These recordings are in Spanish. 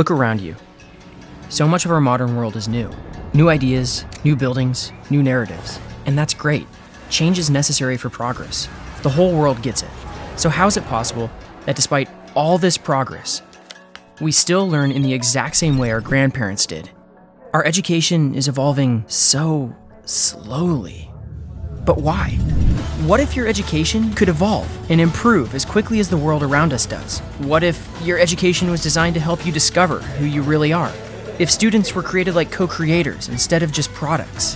Look around you. So much of our modern world is new. New ideas, new buildings, new narratives. And that's great. Change is necessary for progress. The whole world gets it. So, how is it possible that despite all this progress, we still learn in the exact same way our grandparents did? Our education is evolving so slowly. But why? What if your education could evolve and improve as quickly as the world around us does? What if your education was designed to help you discover who you really are? If students were created like co creators instead of just products?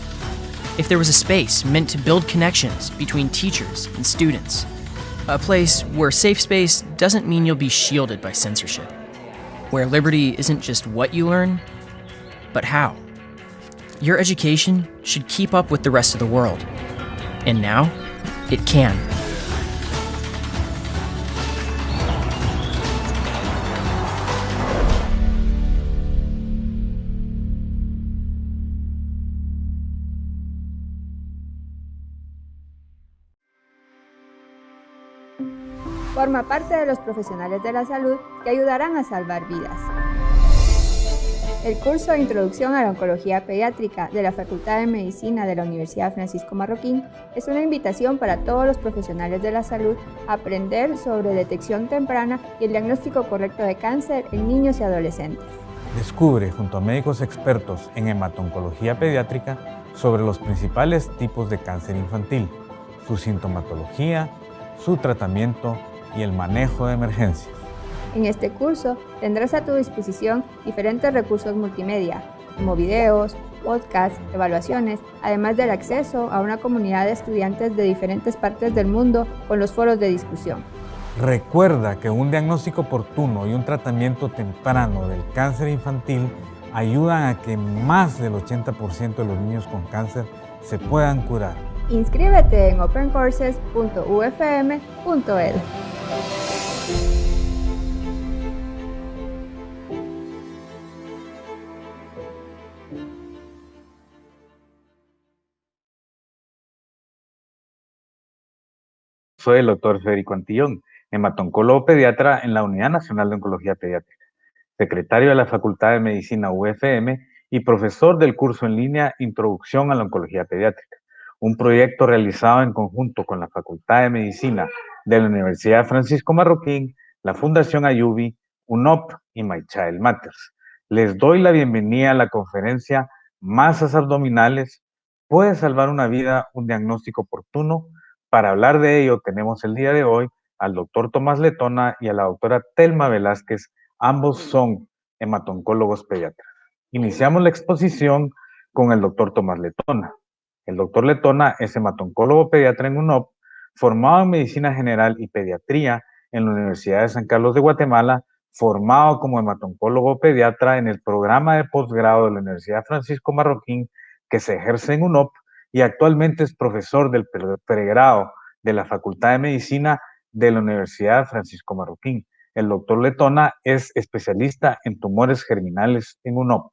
If there was a space meant to build connections between teachers and students? A place where safe space doesn't mean you'll be shielded by censorship. Where liberty isn't just what you learn, but how. Your education should keep up with the rest of the world. And now, it can. Forma parte de los profesionales de la salud que ayudarán a salvar vidas. El curso de Introducción a la Oncología Pediátrica de la Facultad de Medicina de la Universidad Francisco Marroquín es una invitación para todos los profesionales de la salud a aprender sobre detección temprana y el diagnóstico correcto de cáncer en niños y adolescentes. Descubre junto a médicos expertos en hematoncología pediátrica sobre los principales tipos de cáncer infantil, su sintomatología, su tratamiento y el manejo de emergencias. En este curso tendrás a tu disposición diferentes recursos multimedia, como videos, podcasts, evaluaciones, además del acceso a una comunidad de estudiantes de diferentes partes del mundo con los foros de discusión. Recuerda que un diagnóstico oportuno y un tratamiento temprano del cáncer infantil ayudan a que más del 80% de los niños con cáncer se puedan curar. Inscríbete en opencourses.ufm.edu. Soy el doctor Federico Antillón, hematoncólogo pediatra en la Unidad Nacional de Oncología Pediátrica, secretario de la Facultad de Medicina UFM y profesor del curso en línea Introducción a la Oncología Pediátrica, un proyecto realizado en conjunto con la Facultad de Medicina de la Universidad Francisco Marroquín, la Fundación Ayubi, UNOP y My Child Matters. Les doy la bienvenida a la conferencia Masas abdominales, puede salvar una vida, un diagnóstico oportuno para hablar de ello tenemos el día de hoy al doctor Tomás Letona y a la doctora Telma Velázquez, ambos son hematoncólogos pediatras. Iniciamos la exposición con el doctor Tomás Letona. El doctor Letona es hematoncólogo pediatra en UNOP, formado en Medicina General y Pediatría en la Universidad de San Carlos de Guatemala, formado como hematoncólogo pediatra en el programa de posgrado de la Universidad Francisco Marroquín que se ejerce en UNOP y actualmente es profesor del pregrado de la Facultad de Medicina de la Universidad Francisco Marroquín. El doctor Letona es especialista en tumores germinales en UNOP.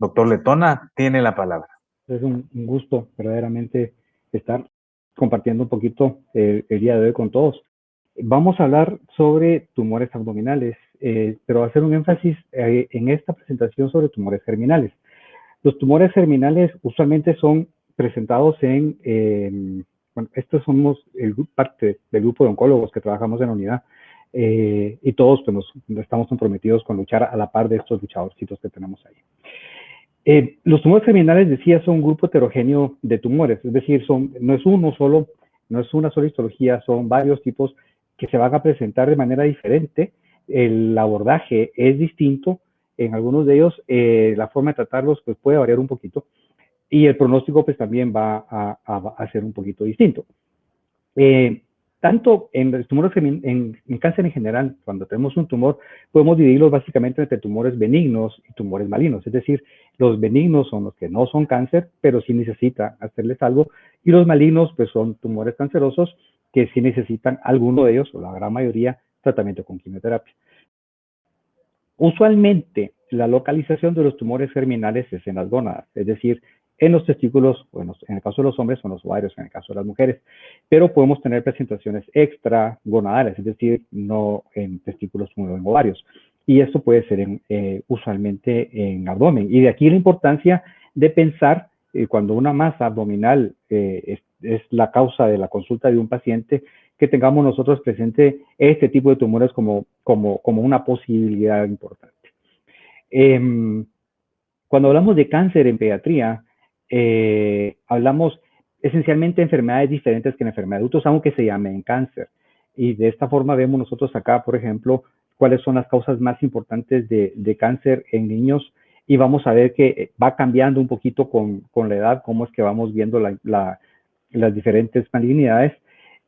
Doctor Letona, tiene la palabra. Es un, gusto verdaderamente estar compartiendo un poquito eh, el día de hoy con todos. Vamos a hablar sobre tumores abdominales, eh, pero hacer un énfasis eh, en esta presentación sobre tumores germinales. Los tumores germinales usualmente son presentados en, bueno, estos somos el, parte del grupo de oncólogos que trabajamos en la unidad eh, y todos pues, estamos comprometidos con luchar a la par de estos luchadorcitos que tenemos ahí. Eh, los tumores terminales, decía, son un grupo heterogéneo de tumores, es decir, son, no es uno solo, no es una sola histología, son varios tipos que se van a presentar de manera diferente. El abordaje es distinto, en algunos de ellos eh, la forma de tratarlos pues, puede variar un poquito, y el pronóstico pues también va a, ser un poquito distinto. Eh, tanto en tumores en, cáncer en general, cuando tenemos un tumor, podemos dividirlos básicamente entre tumores benignos y tumores malignos. Es decir, los benignos son los que no son cáncer, pero sí necesitan hacerles algo, y los malignos pues son tumores cancerosos que sí necesitan alguno de ellos, o la gran mayoría, tratamiento con quimioterapia. Usualmente, la localización de los tumores germinales es en las gónadas, es decir, en los testículos, bueno, en el caso de los hombres son los ovarios, en el caso de las mujeres, pero podemos tener presentaciones extra gonadales, es decir, no en testículos como en ovarios. y esto puede ser eh, usualmente en abdomen. Y de aquí la importancia de pensar eh, cuando una masa abdominal es, es, la causa de la consulta de un paciente, que tengamos nosotros presente este tipo de tumores como, como, como una posibilidad importante. Eh, cuando hablamos de cáncer en pediatría, eh, hablamos esencialmente de enfermedades diferentes que en enfermedades de adultos, aunque se llamen cáncer. Y de esta forma vemos nosotros acá, por ejemplo, cuáles son las causas más importantes de, de cáncer en niños y vamos a ver que va cambiando un poquito con, la edad, cómo es que vamos viendo la, la, las diferentes malignidades.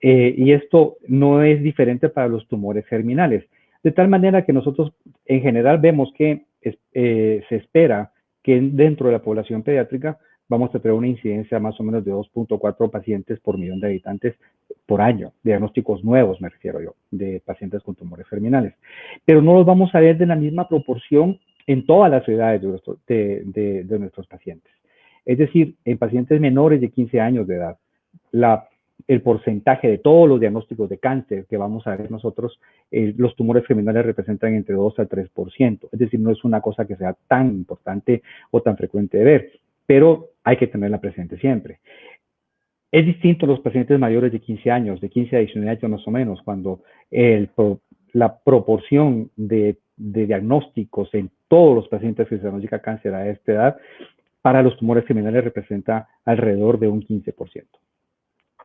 Eh, y esto no es diferente para los tumores germinales. De tal manera que nosotros en general vemos que eh, se espera que dentro de la población pediátrica vamos a tener una incidencia más o menos de 2.4 pacientes por millón de habitantes por año, diagnósticos nuevos me refiero yo, de pacientes con tumores germinales. Pero no los vamos a ver de la misma proporción en todas las edades de, de nuestros pacientes. Es decir, en pacientes menores de 15 años de edad, la el porcentaje de todos los diagnósticos de cáncer que vamos a ver nosotros, eh, los tumores germinales representan entre 2 a 3%. Es decir, no es una cosa que sea tan importante o tan frecuente de ver, pero hay que tenerla presente siempre. Es distinto los pacientes mayores de 15 años, de 15 a 19 años más o menos, cuando la proporción de, diagnósticos en todos los pacientes que se diagnostica cáncer a esta edad, para los tumores germinales representa alrededor de un 15%.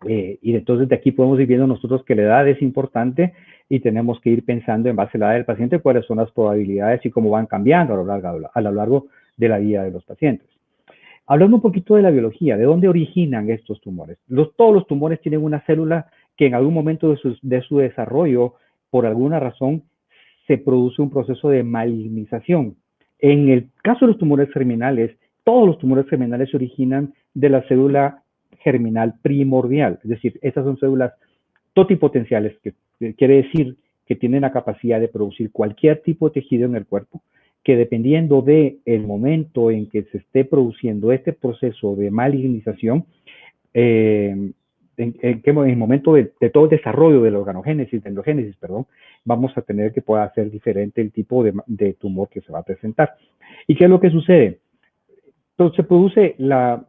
Eh, y entonces de aquí podemos ir viendo nosotros que la edad es importante y tenemos que ir pensando en base a la edad del paciente cuáles son las probabilidades y cómo van cambiando a lo largo de la vida de los pacientes. Hablando un poquito de la biología, ¿de dónde originan estos tumores? Todos los tumores tienen una célula que en algún momento de su, de su desarrollo, por alguna razón, se produce un proceso de malignización. En el caso de los tumores germinales, todos los tumores germinales se originan de la célula germinal primordial. Es decir, estas son células totipotenciales, que, quiere decir que tienen la capacidad de producir cualquier tipo de tejido en el cuerpo, que dependiendo del el momento en que se esté produciendo este proceso de malignización, eh, en, en, el momento de, todo el desarrollo del organogénesis, de endogénesis, perdón, vamos a tener que pueda ser diferente el tipo de, de, tumor que se va a presentar. ¿Y qué es lo que sucede? Entonces se produce la,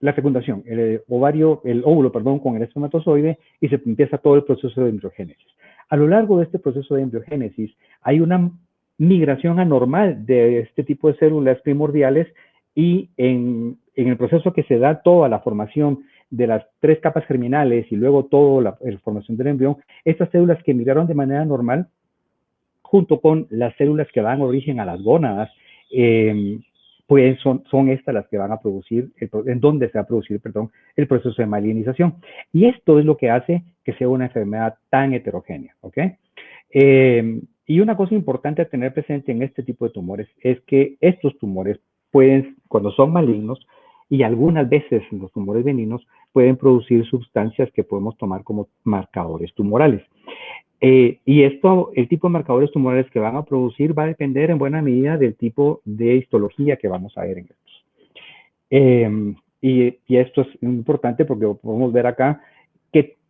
la fecundación, el ovario, el óvulo, perdón, con el espermatozoide y se empieza todo el proceso de embriogénesis. A lo largo de este proceso de embriogénesis hay una migración anormal de este tipo de células primordiales y en, el proceso que se da toda la formación de las tres capas germinales y luego toda la, formación del embrión, estas células que migraron de manera normal, junto con las células que dan origen a las gónadas, eh, pues son, son estas las que van a producir, en donde se va a producir, perdón, el proceso de malignización. Y esto es lo que hace que sea una enfermedad tan heterogénea, ¿ok? Eh, y una cosa importante a tener presente en este tipo de tumores es que estos tumores pueden, cuando son malignos, y algunas veces los tumores veninos pueden producir sustancias que podemos tomar como marcadores tumorales. Eh, y esto, el tipo de marcadores tumorales que van a producir va a depender en buena medida del tipo de histología que vamos a ver en estos. Em, y, esto es importante porque podemos ver acá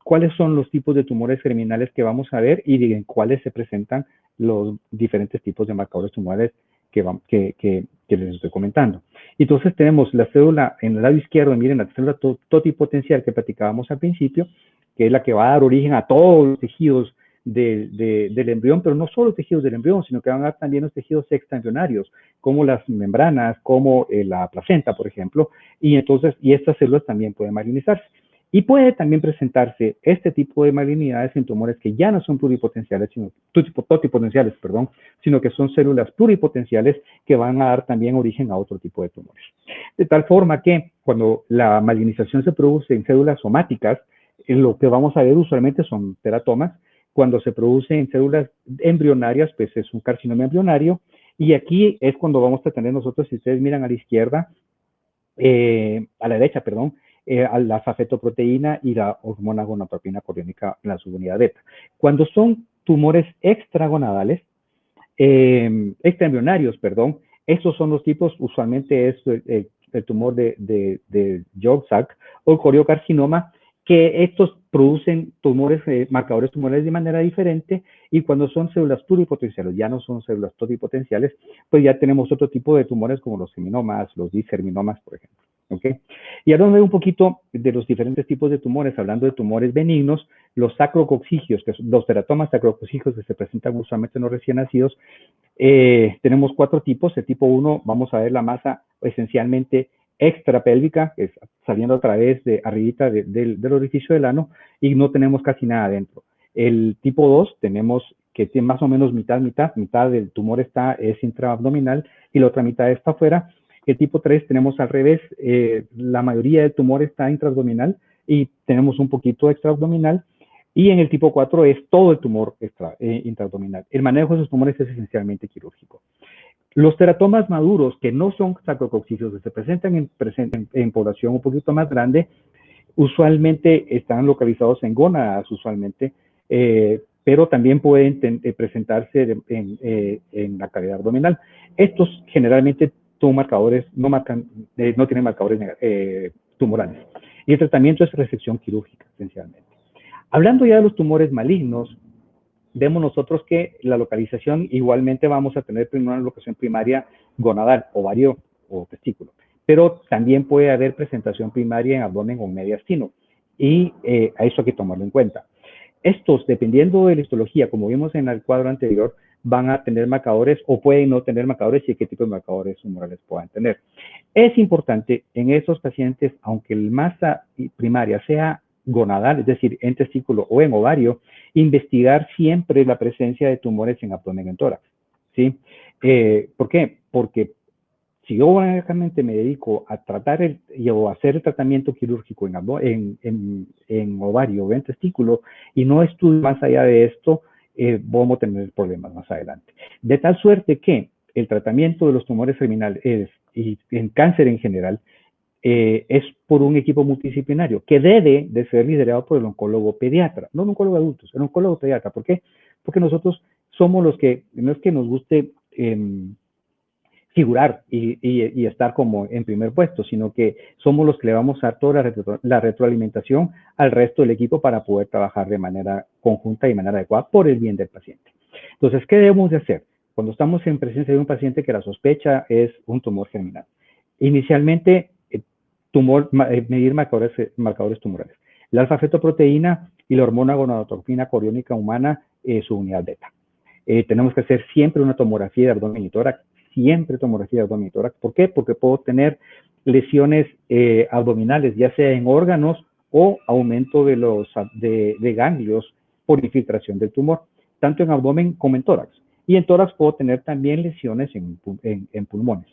cuáles son los tipos de tumores germinales que vamos a ver y en cuáles se presentan los diferentes tipos de marcadores tumorales que, que, que, que, les estoy comentando. Entonces tenemos la célula en el lado izquierdo, miren la célula totipotencial que platicábamos al principio, que es la que va a dar origen a todos los tejidos del embrión, pero no solo tejidos del embrión, sino que van a dar también los tejidos extraembrionarios, como las membranas, como eh, la placenta, por ejemplo, y entonces, y estas células también pueden malignizarse. Y puede también presentarse este tipo de malignidades en tumores que ya no son pluripotenciales, sino totipotenciales, perdón, sino que son células pluripotenciales que van a dar también origen a otro tipo de tumores. De tal forma que cuando la malignización se produce en células somáticas, lo que vamos a ver usualmente son teratomas, cuando se produce en células embrionarias, pues es un carcinoma embrionario. Y aquí es cuando vamos a tener nosotros, si ustedes miran a la izquierda, eh, a la derecha, perdón, eh, a la safetoproteína y la hormona gonadotropina coriónica en la subunidad beta. Cuando son tumores extragonadales, eh, extraembrionarios, perdón, estos son los tipos, usualmente es el, tumor de, de, de o coriocarcinoma, que estos producen tumores, eh, marcadores tumorales de manera diferente y cuando son células pluripotenciales, ya no son células pluripotenciales, pues ya tenemos otro tipo de tumores como los seminomas, los discerminomas, por ejemplo. ¿Okay? Y vamos un poquito de los diferentes tipos de tumores, hablando de tumores benignos, los sacrocoxigios, que son los teratomas sacrocoxigios que se presentan usualmente en los recién nacidos, eh, tenemos cuatro tipos. El tipo 1, vamos a ver la masa esencialmente extrapélvica, es saliendo a través de arribita del orificio del ano, y no tenemos casi nada adentro. El tipo 2 tenemos que tiene más o menos mitad, mitad, mitad del tumor está, es intraabdominal y la otra mitad está afuera. El tipo 3 tenemos al revés, eh, la mayoría del tumor está intraabdominal y tenemos un poquito extraabdominal. Y en el tipo 4 es todo el tumor extra, eh, intraabdominal. El manejo de esos tumores es esencialmente quirúrgico. Los teratomas maduros, que no son sacrococcígeos, que se presentan en, en, población un poquito más grande, usualmente están localizados en gónadas, usualmente, eh, pero también pueden eh, presentarse eh, en, la cavidad abdominal. Estos generalmente son marcadores, no, marcan, no tienen marcadores tumorales. Y el tratamiento es resección quirúrgica, esencialmente. Hablando ya de los tumores malignos, vemos nosotros que la localización igualmente vamos a tener una locación primaria gonadal, ovario o testículo, pero también puede haber presentación primaria en abdomen o mediastino y eh, a eso hay que tomarlo en cuenta. Estos, dependiendo de la histología, como vimos en el cuadro anterior, van a tener marcadores o pueden no tener marcadores y qué tipo de marcadores tumorales puedan tener. Es importante en estos pacientes, aunque la masa primaria sea gonadal, es decir, en testículo o en ovario, investigar siempre la presencia de tumores en abdomen en tórax. ¿sí? Eh, ¿Por qué? Porque si yo únicamente me dedico a tratar el, o hacer el tratamiento quirúrgico en, en, ovario o en testículo y no estudio más allá de esto, eh, vamos a tener problemas más adelante. De tal suerte que el tratamiento de los tumores terminales y en cáncer en general eh, es por un equipo multidisciplinario que debe de ser liderado por el oncólogo pediatra, no el oncólogo de adultos, el oncólogo pediatra. ¿Por qué? Porque nosotros somos los que, no es que nos guste em, figurar y, estar como en primer puesto, sino que somos los que le vamos a dar toda la, retroalimentación al resto del equipo para poder trabajar de manera conjunta y de manera adecuada por el bien del paciente. Entonces, ¿qué debemos de hacer? Cuando estamos en presencia de un paciente que la sospecha es un tumor germinal. Inicialmente, tumor, eh, medir marcadores, eh, marcadores tumorales. La alfa-fetoproteína y la hormona gonadotropina coriónica humana, es su unidad beta. Eh, tenemos que hacer siempre una tomografía de abdomen y tórax, siempre tomografía de abdomen y tórax. ¿Por qué? Porque puedo tener lesiones abdominales, ya sea en órganos o aumento de, los, de, ganglios por infiltración del tumor, tanto en abdomen como en tórax. Y en tórax puedo tener también lesiones en pulmones.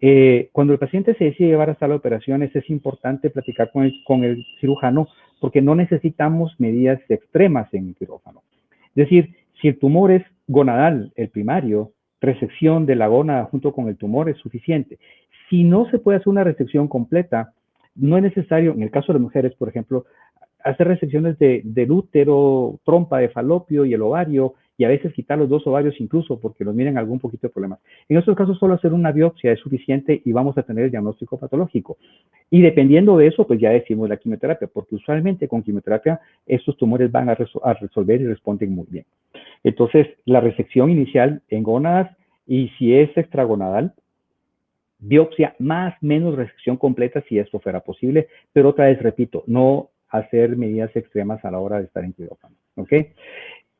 Eh, cuando el paciente se decide llevar a sala de operaciones, es importante platicar con el, cirujano porque no necesitamos medidas extremas en el quirófano. Es decir, si el tumor es gonadal, el primario, resección de la gónada junto con el tumor es suficiente. Si no se puede hacer una resección completa, no es necesario, en el caso de las mujeres, por ejemplo, hacer resecciones de, del útero, trompa de falopio y el ovario, y a veces quitar los dos ovarios incluso porque los miren algún poquito de problemas. En estos casos solo hacer una biopsia es suficiente y vamos a tener el diagnóstico patológico. Y dependiendo de eso, pues ya decimos la quimioterapia, porque usualmente con quimioterapia estos tumores van a, resolver y responden muy bien. Entonces, la resección inicial en gónadas y si es extragonadal, biopsia más menos resección completa si esto fuera posible, pero otra vez repito, no hacer medidas extremas a la hora de estar en quirófano. ¿ok?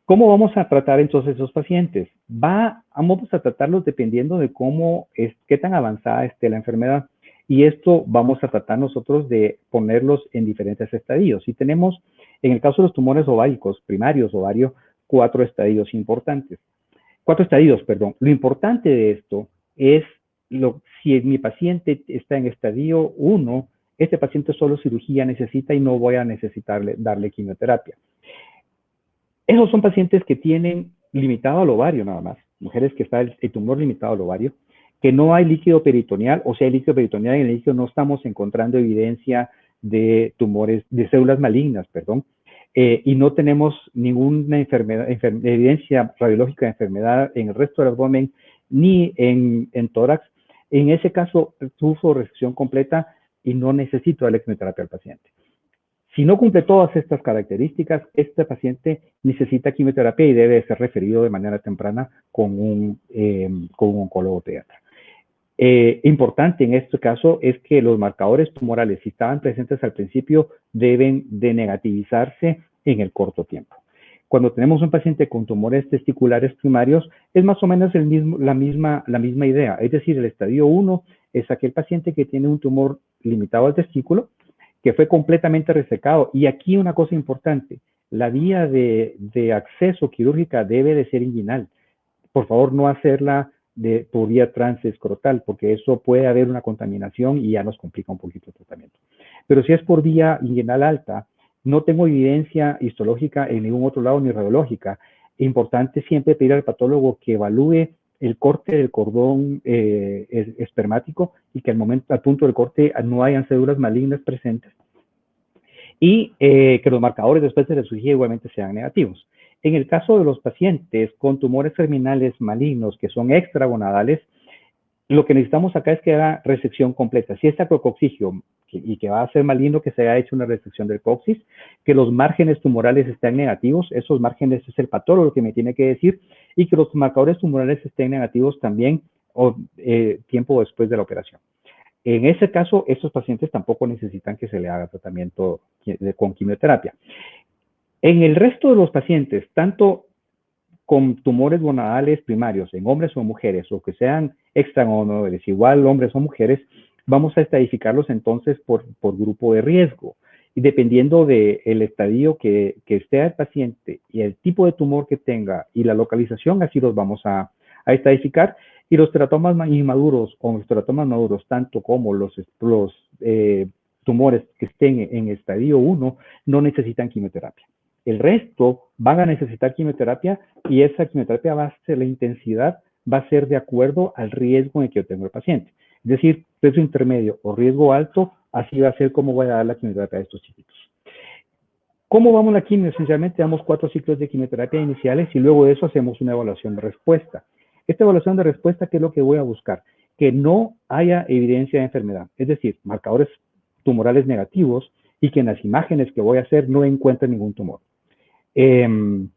¿Cómo vamos a tratar entonces esos pacientes? Va, vamos a tratarlos dependiendo de cómo es, qué tan avanzada esté la enfermedad. Y esto vamos a tratar nosotros de ponerlos en diferentes estadios. Y tenemos, en el caso de los tumores ováricos, primarios ovario, cuatro estadios importantes. Cuatro estadios, perdón. Lo importante de esto es lo, si mi paciente está en estadio 1, este paciente solo cirugía necesita y no voy a necesitarle darle quimioterapia. Esos son pacientes que tienen limitado al ovario nada más, mujeres que está el, tumor limitado al ovario, que no hay líquido peritoneal, o sea, hay líquido peritoneal en el líquido no estamos encontrando evidencia de tumores, de células malignas, perdón, eh, y no tenemos ninguna enfermedad, evidencia radiológica de enfermedad en el resto del abdomen ni en, tórax. En ese caso, sufro resección completa y no necesito la quimioterapia al paciente. Si no cumple todas estas características, este paciente necesita quimioterapia y debe ser referido de manera temprana con un, eh, con un oncólogo pediatra. Eh, importante en este caso es que los marcadores tumorales, si estaban presentes al principio, deben de negativizarse en el corto tiempo. Cuando tenemos un paciente con tumores testiculares primarios, es más o menos el mismo, la, misma, la misma idea. Es decir, el estadio 1 es aquel paciente que tiene un tumor limitado al testículo, que fue completamente resecado. Y aquí una cosa importante, la vía de, acceso quirúrgica debe de ser inguinal. Por favor, no hacerla de, por vía transescrotal, porque eso puede haber una contaminación y ya nos complica un poquito el tratamiento. Pero si es por vía inguinal alta, no tengo evidencia histológica en ningún otro lado ni radiológica. Importante siempre pedir al patólogo que evalúe el corte del cordón eh, espermático y que al momento, al punto del corte no hayan células malignas presentes y eh, que los marcadores después de la cirugía igualmente sean negativos. En el caso de los pacientes con tumores terminales malignos que son extragonadales, lo que necesitamos acá es que haga resección completa. Si es y que va a ser maligno que se haya hecho una resección del coxis, que los márgenes tumorales estén negativos, esos márgenes es el patólogo que me tiene que decir, y que los marcadores tumorales estén negativos también o, eh, tiempo después de la operación. En ese caso, estos pacientes tampoco necesitan que se le haga tratamiento con quimioterapia. En el resto de los pacientes, tanto con tumores gonadales primarios en hombres o mujeres, o que sean extragonadales, igual hombres o mujeres, vamos a estadificarlos entonces por, grupo de riesgo. Y dependiendo del estadio que, que, esté el paciente y el tipo de tumor que tenga y la localización, así los vamos a, a estadificar. Y los teratomas inmaduros o los teratomas maduros, tanto como los, eh, tumores que estén en estadio 1, no necesitan quimioterapia. El resto van a necesitar quimioterapia y esa quimioterapia va a ser la intensidad, va a ser de acuerdo al riesgo en que yo tengo el paciente. Es decir, riesgo intermedio o riesgo alto, así va a ser como voy a dar la quimioterapia a estos chiquitos. ¿Cómo vamos la quimio? Esencialmente damos cuatro ciclos de quimioterapia iniciales y luego de eso hacemos una evaluación de respuesta. Esta evaluación de respuesta, ¿qué es lo que voy a buscar? Que no haya evidencia de enfermedad, es decir, marcadores tumorales negativos y que en las imágenes que voy a hacer no encuentre ningún tumor. Em,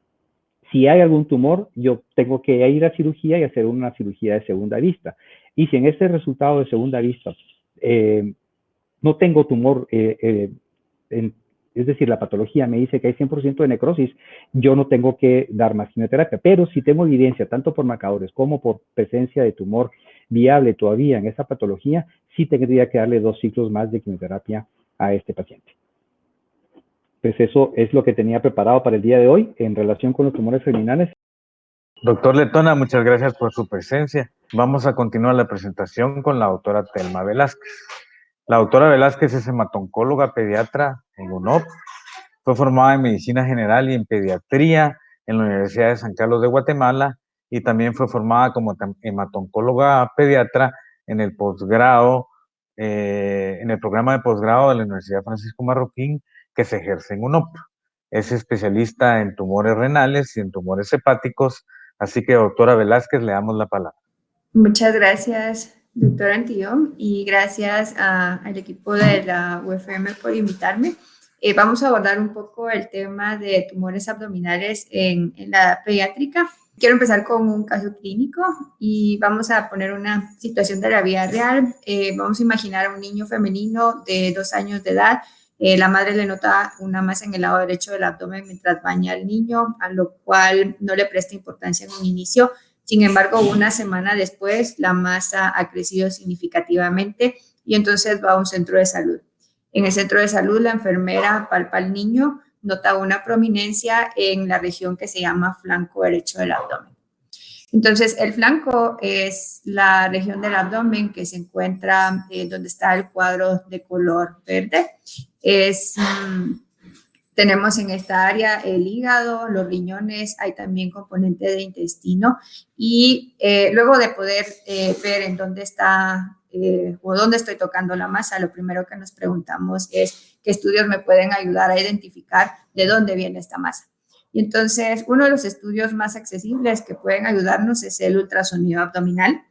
si hay algún tumor, yo tengo que ir a cirugía y hacer una cirugía de segunda vista. Y si en ese resultado de segunda vista em, no tengo tumor, eh, eh, es decir, la patología me dice que hay 100% de necrosis, yo no tengo que dar más quimioterapia. Pero si tengo evidencia, tanto por marcadores como por presencia de tumor viable todavía en esa patología, sí tendría que darle dos ciclos más de quimioterapia a este paciente pues eso es lo que tenía preparado para el día de hoy en relación con los tumores terminales. Doctor Letona, muchas gracias por su presencia. Vamos a continuar la presentación con la doctora Telma Velázquez. La doctora Velázquez es hematoncóloga pediatra en UNOP. Fue formada en medicina general y en pediatría en la Universidad de San Carlos de Guatemala y también fue formada como hematoncóloga pediatra en el posgrado, eh, en el programa de posgrado de la Universidad Francisco Marroquín que se ejerce en UNOP. Es especialista en tumores renales y en tumores hepáticos, así que doctora Velázquez, le damos la palabra. Muchas gracias, doctora Antillón, y gracias al equipo de la UFM por invitarme. Eh, vamos a abordar un poco el tema de tumores abdominales en, en la pediátrica. Quiero empezar con un caso clínico y vamos a poner una situación de la vida real. Eh, vamos a imaginar a un niño femenino de dos años de edad eh, la madre le nota una masa en el lado derecho del abdomen mientras baña al niño, a lo cual no le presta importancia en un inicio. Sin embargo, una semana después, la masa ha crecido significativamente y entonces va a un centro de salud. En el centro de salud, la enfermera palpa al niño, nota una prominencia en la región que se llama flanco derecho del abdomen. Entonces, el flanco es la región del abdomen que se encuentra eh, donde está el cuadro de color verde. Mm, tenemos en esta área el hígado, los riñones, hay también componente de intestino y eh, luego de poder eh, ver en dónde está o dónde estoy tocando la masa, lo primero que nos preguntamos es qué estudios me pueden ayudar a identificar de dónde viene esta masa. Y entonces, uno de los estudios más accesibles que pueden ayudarnos es el ultrasonido abdominal.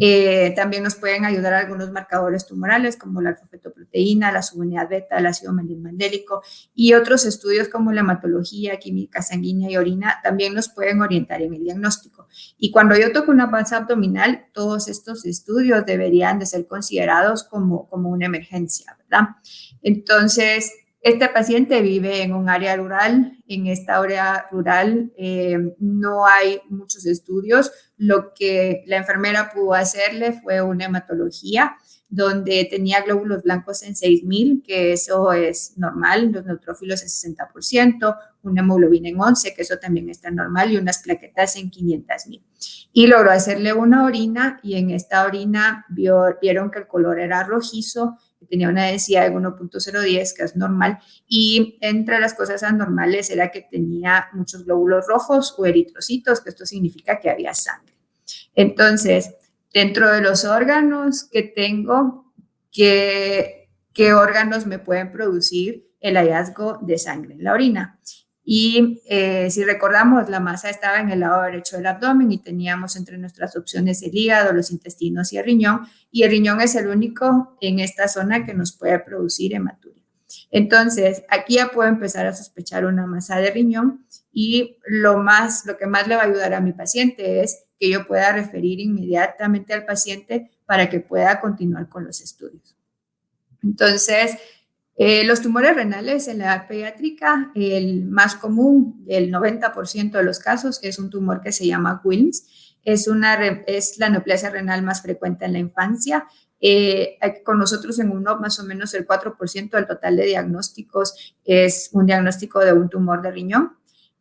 Eh, también nos pueden ayudar algunos marcadores tumorales como la alfa-fetoproteína, la subunidad beta, el ácido mandélico y otros estudios como la hematología, química sanguínea y orina también nos pueden orientar en el diagnóstico. Y cuando yo toco una panza abdominal, todos estos estudios deberían de ser considerados como, como una emergencia, ¿verdad? Entonces, este paciente vive en un área rural. En esta área rural eh, no hay muchos estudios. Lo que la enfermera pudo hacerle fue una hematología donde tenía glóbulos blancos en 6.000, que eso es normal, los neutrófilos en 60%, una hemoglobina en 11, que eso también está normal, y unas plaquetas en 500.000. Y logró hacerle una orina y en esta orina vieron que el color era rojizo tenía una densidad de 1.010, que es normal, y entre las cosas anormales era que tenía muchos glóbulos rojos o eritrocitos, que esto significa que había sangre. Entonces, dentro de los órganos que tengo, ¿qué, qué órganos me pueden producir el hallazgo de sangre en la orina? Y eh, si recordamos, la masa estaba en el lado derecho del abdomen y teníamos entre nuestras opciones el hígado, los intestinos y el riñón. Y el riñón es el único en esta zona que nos puede producir hematuria. Entonces, aquí ya puedo empezar a sospechar una masa de riñón y lo, más, lo que más le va a ayudar a mi paciente es que yo pueda referir inmediatamente al paciente para que pueda continuar con los estudios. Entonces, eh, los tumores renales en la edad pediátrica, el más común, el 90% de los casos, es un tumor que se llama Wilms. Es, una, es la neoplasia renal más frecuente en la infancia. Eh, con nosotros en uno, más o menos el 4% del total de diagnósticos es un diagnóstico de un tumor de riñón.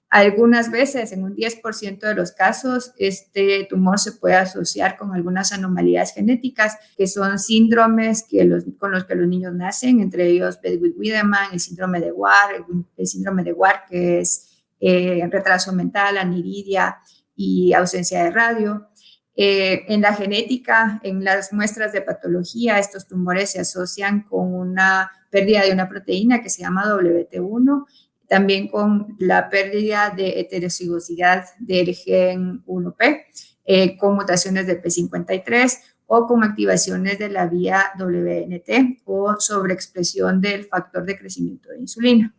Algunas veces, en un 10% de los casos, este tumor se puede asociar con algunas anomalías genéticas, que son síndromes que los, con los que los niños nacen, entre ellos Bedwick-Wiedemann, el síndrome de War, el, síndrome de War, que es eh, retraso mental, aniridia y ausencia de radio. Eh, en la genética, en las muestras de patología, estos tumores se asocian con una pérdida de una proteína que se llama WT1 también con la pérdida de heterocigosidad del gen 1P, eh, con mutaciones de P53 o con activaciones de la vía WNT o sobreexpresión del factor de crecimiento de insulina.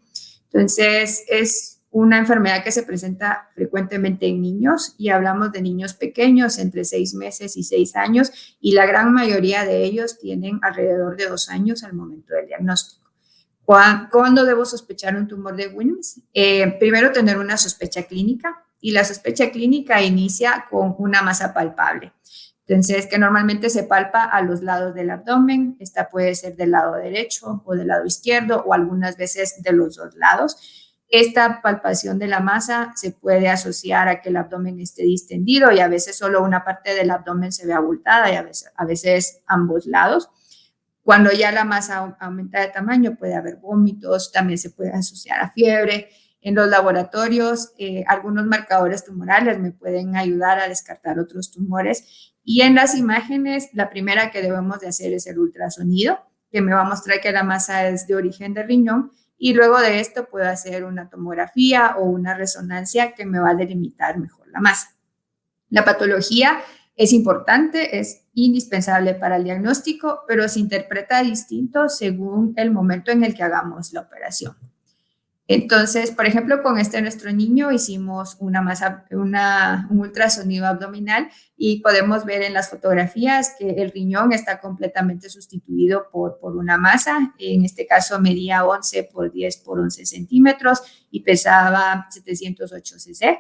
Entonces, es una enfermedad que se presenta frecuentemente en niños y hablamos de niños pequeños entre 6 meses y 6 años y la gran mayoría de ellos tienen alrededor de 2 años al momento del diagnóstico. ¿Cuándo debo sospechar un tumor de Wilms? Eh, primero, tener una sospecha clínica y la sospecha clínica inicia con una masa palpable. Entonces, que normalmente se palpa a los lados del abdomen. Esta puede ser del lado derecho o del lado izquierdo o algunas veces de los dos lados. Esta palpación de la masa se puede asociar a que el abdomen esté distendido y a veces solo una parte del abdomen se ve abultada y a veces, a veces ambos lados. Cuando ya la masa aumenta de tamaño, puede haber vómitos, también se puede asociar a fiebre. En los laboratorios, eh, algunos marcadores tumorales me pueden ayudar a descartar otros tumores. Y en las imágenes, la primera que debemos de hacer es el ultrasonido, que me va a mostrar que la masa es de origen de riñón. Y luego de esto puedo hacer una tomografía o una resonancia que me va a delimitar mejor la masa. La patología es importante, es indispensable para el diagnóstico, pero se interpreta distinto según el momento en el que hagamos la operación. Entonces, por ejemplo, con este nuestro niño hicimos una masa, un ultrasonido abdominal y podemos ver en las fotografías que el riñón está completamente sustituido por, por una masa. En este caso medía 11 por 10 por 11 centímetros y pesaba 708 cc.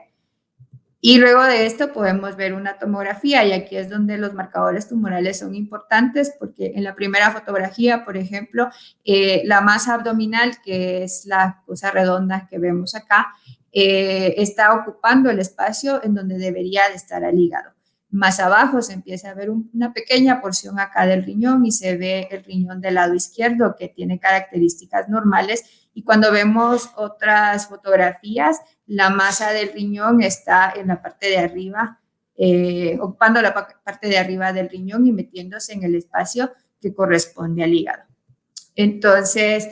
Y luego de esto podemos ver una tomografía y aquí es donde los marcadores tumorales son importantes porque en la primera fotografía, por ejemplo, eh, la masa abdominal, que es la cosa redonda que vemos acá, eh, está ocupando el espacio en donde debería de estar el hígado. Más abajo se empieza a ver una pequeña porción acá del riñón y se ve el riñón del lado izquierdo que tiene características normales y cuando vemos otras fotografías la masa del riñón está en la parte de arriba, eh, ocupando la parte de arriba del riñón y metiéndose en el espacio que corresponde al hígado. Entonces,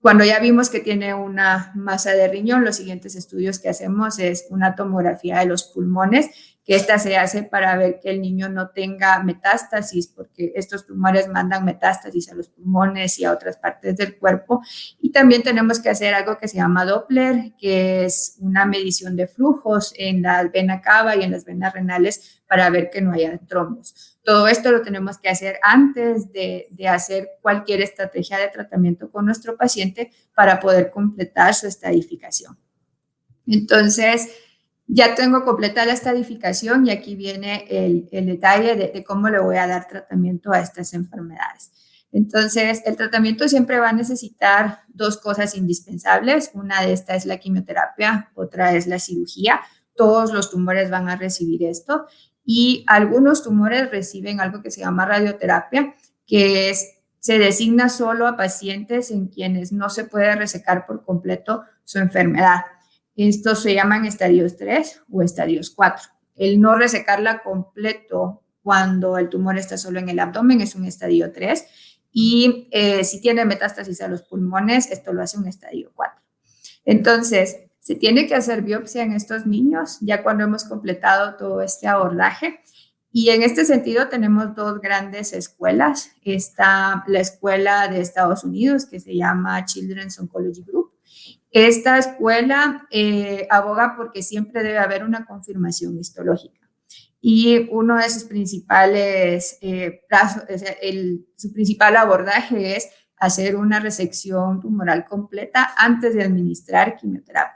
cuando ya vimos que tiene una masa de riñón, los siguientes estudios que hacemos es una tomografía de los pulmones, que esta se hace para ver que el niño no tenga metástasis, porque estos tumores mandan metástasis a los pulmones y a otras partes del cuerpo. Y también tenemos que hacer algo que se llama Doppler, que es una medición de flujos en la vena cava y en las venas renales para ver que no haya trombos. Todo esto lo tenemos que hacer antes de, de hacer cualquier estrategia de tratamiento con nuestro paciente para poder completar su estadificación. Entonces, ya tengo completada la estadificación y aquí viene el, detalle de, cómo le voy a dar tratamiento a estas enfermedades. Entonces, el tratamiento siempre va a necesitar dos cosas indispensables. Una de estas es la quimioterapia, otra es la cirugía. Todos los tumores van a recibir esto y algunos tumores reciben algo que se llama radioterapia, que es, se designa solo a pacientes en quienes no se puede resecar por completo su enfermedad. Estos se llaman estadios 3 o estadios 4. El no resecarla completo cuando el tumor está solo en el abdomen es un estadio 3 y eh, si tiene metástasis a los pulmones, esto lo hace un estadio 4. Entonces, se tiene que hacer biopsia en estos niños ya cuando hemos completado todo este abordaje. Y en este sentido tenemos dos grandes escuelas. Está la escuela de Estados Unidos que se llama Children's Oncology Group esta escuela eh, aboga porque siempre debe haber una confirmación histológica. Y uno de sus principales, eh, su principal abordaje es hacer una resección tumoral completa antes de administrar quimioterapia.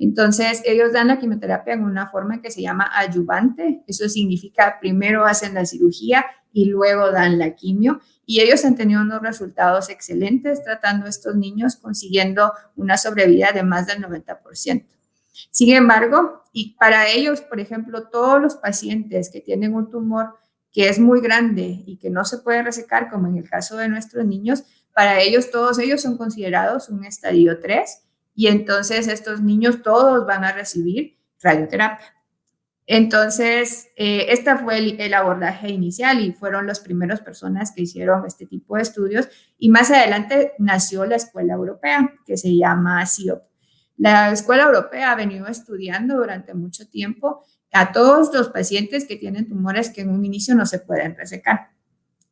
Entonces, ellos dan la quimioterapia en una forma que se llama ayuvante. Eso significa primero hacen la cirugía y luego dan la quimio y ellos han tenido unos resultados excelentes tratando a estos niños, consiguiendo una sobrevida de más del 90%. Sin embargo, y para ellos, por ejemplo, todos los pacientes que tienen un tumor que es muy grande y que no se puede resecar, como en el caso de nuestros niños, para ellos, todos ellos son considerados un estadio 3 y entonces estos niños todos van a recibir radioterapia. Entonces, eh, este fue el, abordaje inicial y fueron las primeras personas que hicieron este tipo de estudios. Y más adelante nació la Escuela Europea, que se llama CIOP. La Escuela Europea ha venido estudiando durante mucho tiempo a todos los pacientes que tienen tumores que en un inicio no se pueden resecar.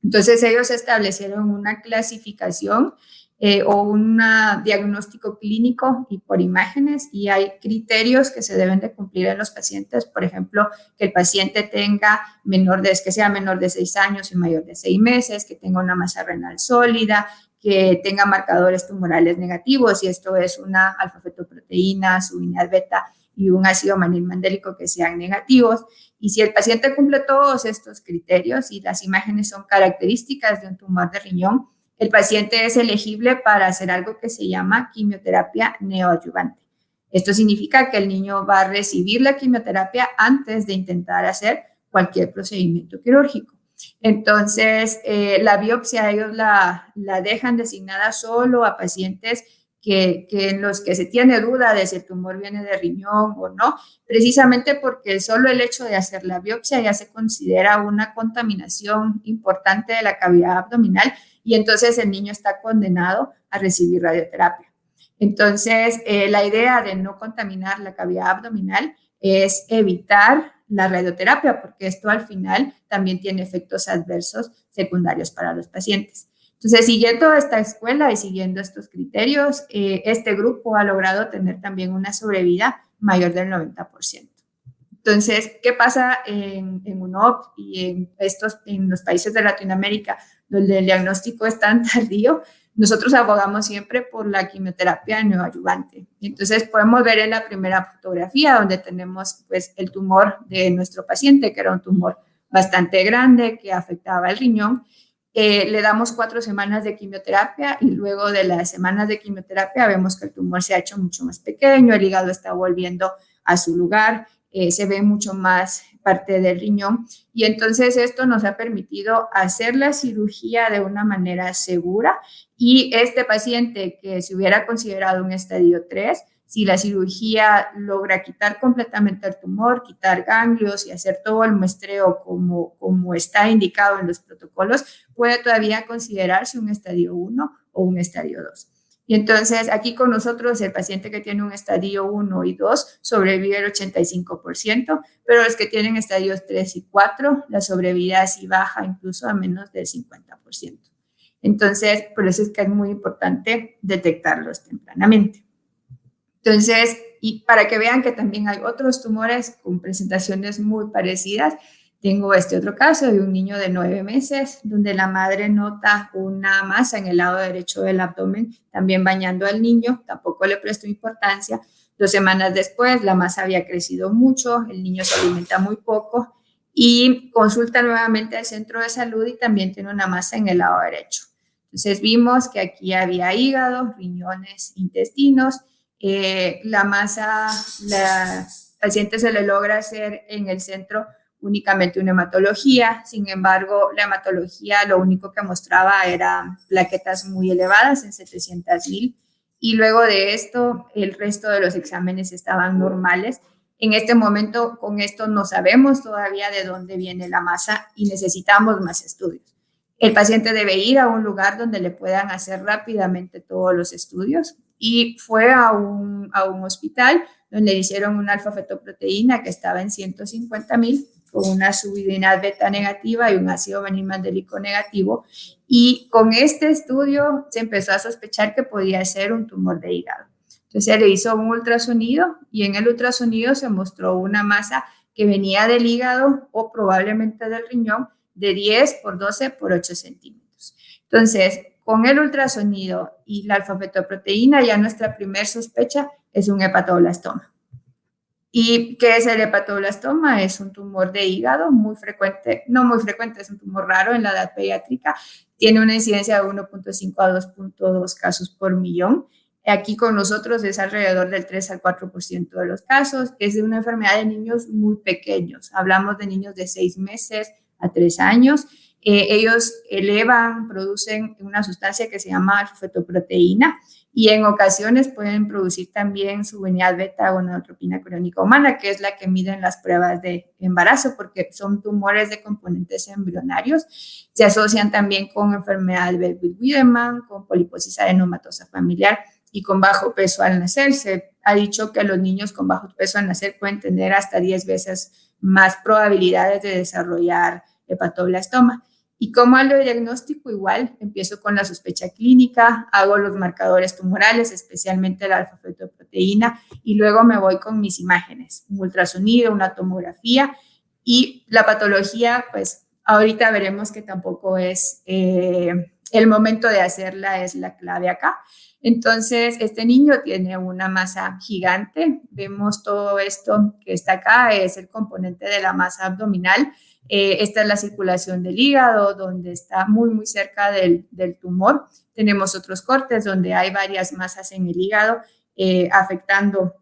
Entonces, ellos establecieron una clasificación eh, o un diagnóstico clínico y por imágenes y hay criterios que se deben de cumplir en los pacientes, por ejemplo, que el paciente tenga menor de, que sea menor de 6 años y mayor de 6 meses, que tenga una masa renal sólida, que tenga marcadores tumorales negativos y esto es una alfa-fetoproteína, su unidad beta y un ácido mandélico que sean negativos. Y si el paciente cumple todos estos criterios y las imágenes son características de un tumor de riñón, el paciente es elegible para hacer algo que se llama quimioterapia neoadyuvante. Esto significa que el niño va a recibir la quimioterapia antes de intentar hacer cualquier procedimiento quirúrgico. Entonces, eh, la biopsia ellos la, la, dejan designada solo a pacientes que, en los que se tiene duda de si el tumor viene de riñón o no, precisamente porque solo el hecho de hacer la biopsia ya se considera una contaminación importante de la cavidad abdominal y entonces el niño está condenado a recibir radioterapia. Entonces, eh, la idea de no contaminar la cavidad abdominal es evitar la radioterapia, porque esto al final también tiene efectos adversos secundarios para los pacientes. Entonces, siguiendo esta escuela y siguiendo estos criterios, eh, este grupo ha logrado tener también una sobrevida mayor del 90%. Entonces, ¿qué pasa en, en UNOP y en, estos, en los países de Latinoamérica donde el diagnóstico es tan tardío? Nosotros abogamos siempre por la quimioterapia neoadyuvante. Entonces, podemos ver en la primera fotografía donde tenemos pues, el tumor de nuestro paciente, que era un tumor bastante grande que afectaba el riñón. Eh, le damos cuatro semanas de quimioterapia y luego de las semanas de quimioterapia vemos que el tumor se ha hecho mucho más pequeño, el hígado está volviendo a su lugar, eh, se ve mucho más parte del riñón. Y entonces esto nos ha permitido hacer la cirugía de una manera segura y este paciente que se hubiera considerado un estadio 3, si la cirugía logra quitar completamente el tumor, quitar ganglios y hacer todo el muestreo como, como está indicado en los protocolos, puede todavía considerarse un estadio 1 o un estadio 2. Y entonces aquí con nosotros el paciente que tiene un estadio 1 y 2 sobrevive el 85%, pero los que tienen estadios 3 y 4, la sobrevida sí baja incluso a menos del 50%. Entonces, por eso es que es muy importante detectarlos tempranamente. Entonces, y para que vean que también hay otros tumores con presentaciones muy parecidas, tengo este otro caso de un niño de nueve meses donde la madre nota una masa en el lado derecho del abdomen, también bañando al niño, tampoco le prestó importancia. Dos semanas después la masa había crecido mucho, el niño se alimenta muy poco y consulta nuevamente al centro de salud y también tiene una masa en el lado derecho. Entonces vimos que aquí había hígado, riñones, intestinos. Eh, la masa, la paciente se le logra hacer en el centro únicamente una hematología, sin embargo, la hematología lo único que mostraba era plaquetas muy elevadas en 700 mil y luego de esto el resto de los exámenes estaban normales. En este momento con esto no sabemos todavía de dónde viene la masa y necesitamos más estudios. El paciente debe ir a un lugar donde le puedan hacer rápidamente todos los estudios y fue a un, a un hospital donde le hicieron una alfa-fetoproteína que estaba en 150 mil con una subidinal beta negativa y un ácido vanilmandélico negativo. Y con este estudio se empezó a sospechar que podía ser un tumor de hígado. Entonces se le hizo un ultrasonido y en el ultrasonido se mostró una masa que venía del hígado o probablemente del riñón de 10 por 12 por 8 centímetros. Entonces, con el ultrasonido y la alfa-fetoproteína, ya nuestra primer sospecha es un hepatoblastoma. ¿Y qué es el hepatoblastoma? Es un tumor de hígado muy frecuente, no muy frecuente, es un tumor raro en la edad pediátrica. Tiene una incidencia de 1.5 a 2.2 casos por millón. Aquí con nosotros es alrededor del 3 al 4% de los casos. Es de una enfermedad de niños muy pequeños. Hablamos de niños de 6 meses a 3 años. Eh, ellos elevan, producen una sustancia que se llama fetoproteína y en ocasiones pueden producir también su venidad beta gonadotropina crónica humana, que es la que miden las pruebas de embarazo, porque son tumores de componentes embrionarios. Se asocian también con enfermedad de Wiedemann, con poliposis adenomatosa familiar y con bajo peso al nacer. Se ha dicho que los niños con bajo peso al nacer pueden tener hasta 10 veces más probabilidades de desarrollar hepatoblastoma. Y como al diagnóstico, igual empiezo con la sospecha clínica, hago los marcadores tumorales, especialmente la alfa-fetoproteína, y luego me voy con mis imágenes, un ultrasonido, una tomografía, y la patología, pues ahorita veremos que tampoco es eh, el momento de hacerla, es la clave acá. Entonces, este niño tiene una masa gigante, vemos todo esto que está acá, es el componente de la masa abdominal, eh, esta es la circulación del hígado, donde está muy, muy cerca del, tumor. Tenemos otros cortes donde hay varias masas en el hígado eh, afectando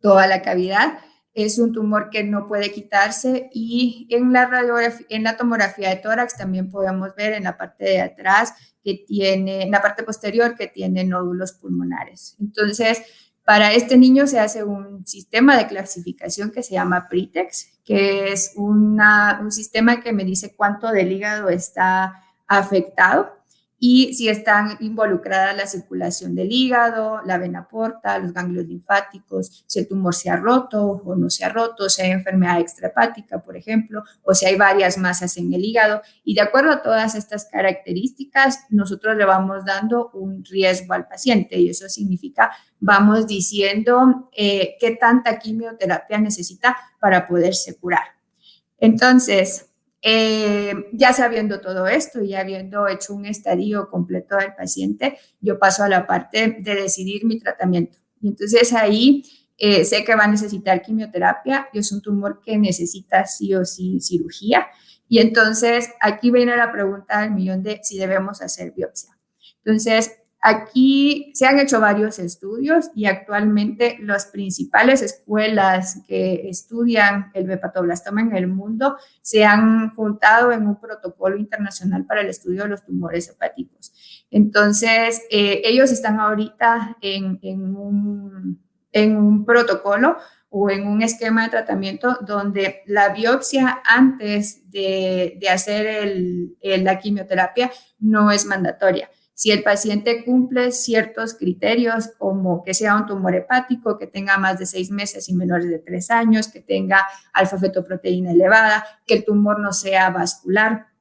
toda la cavidad. Es un tumor que no puede quitarse y en la, radiografía, en la tomografía de tórax también podemos ver en la parte de atrás que tiene, en la parte posterior que tiene nódulos pulmonares. Entonces, para este niño se hace un sistema de clasificación que se llama PRITEX, que es un sistema que me dice cuánto del hígado está afectado y si están involucradas la circulación del hígado, la vena porta, los ganglios linfáticos, si el tumor se ha roto o no se ha roto, si hay enfermedad extrahepática, por ejemplo, o si hay varias masas en el hígado. Y de acuerdo a todas estas características, nosotros le vamos dando un riesgo al paciente y eso significa, vamos diciendo eh, qué tanta quimioterapia necesita para poderse curar. Entonces, eh, ya sabiendo todo esto y habiendo hecho un estadio completo del paciente, yo paso a la parte de decidir mi tratamiento. Y entonces ahí eh, sé que va a necesitar quimioterapia y es un tumor que necesita sí o sí cirugía. Y entonces aquí viene la pregunta del millón de si debemos hacer biopsia. Entonces, Aquí se han hecho varios estudios y actualmente las principales escuelas que estudian el bepatoblastoma en el mundo se han juntado en un protocolo internacional para el estudio de los tumores hepáticos. Entonces, eh, ellos están ahorita en, un, en un protocolo o en un esquema de tratamiento donde la biopsia antes de, hacer la quimioterapia no es mandatoria Si el paciente cumple ciertos criterios como que sea un tumor hepático, que tenga más de seis meses y menores de tres años, que tenga alfa-fetoproteína elevada, que el tumor no sea vascular,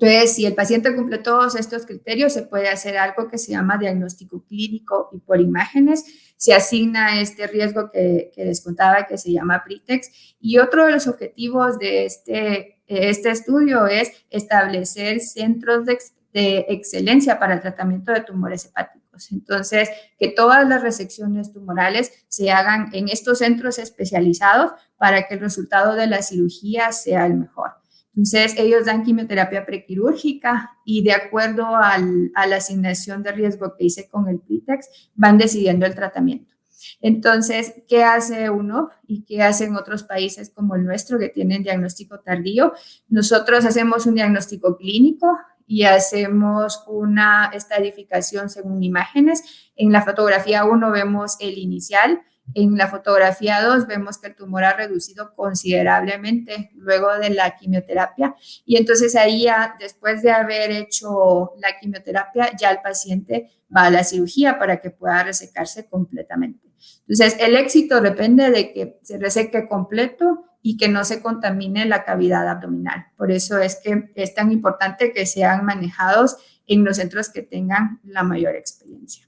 entonces, si el paciente cumple todos estos criterios, se puede hacer algo que se llama diagnóstico clínico y por imágenes. Se asigna este riesgo que, les contaba que se llama PRITEX. Y otro de los objetivos de este, este estudio es establecer centros de, de excelencia para el tratamiento de tumores hepáticos. Entonces, que todas las resecciones tumorales se hagan en estos centros especializados para que el resultado de la cirugía sea el mejor. Entonces, ellos dan quimioterapia prequirúrgica y de acuerdo a la asignación de riesgo que hice con el PITEX, van decidiendo el tratamiento. Entonces, ¿qué hace uno y qué hacen otros países como el nuestro que tienen diagnóstico tardío? Nosotros hacemos un diagnóstico clínico y hacemos una estadificación según imágenes. En la fotografía 1 vemos el inicial, en la fotografía 2 vemos que el tumor ha reducido considerablemente luego de la quimioterapia y entonces ahí después de haber hecho la quimioterapia ya el paciente va a la cirugía para que pueda resecarse completamente. Entonces el éxito depende de que se reseque completo y que no se contamine la cavidad abdominal. Por eso es que es tan importante que sean manejados en los centros que tengan la mayor experiencia.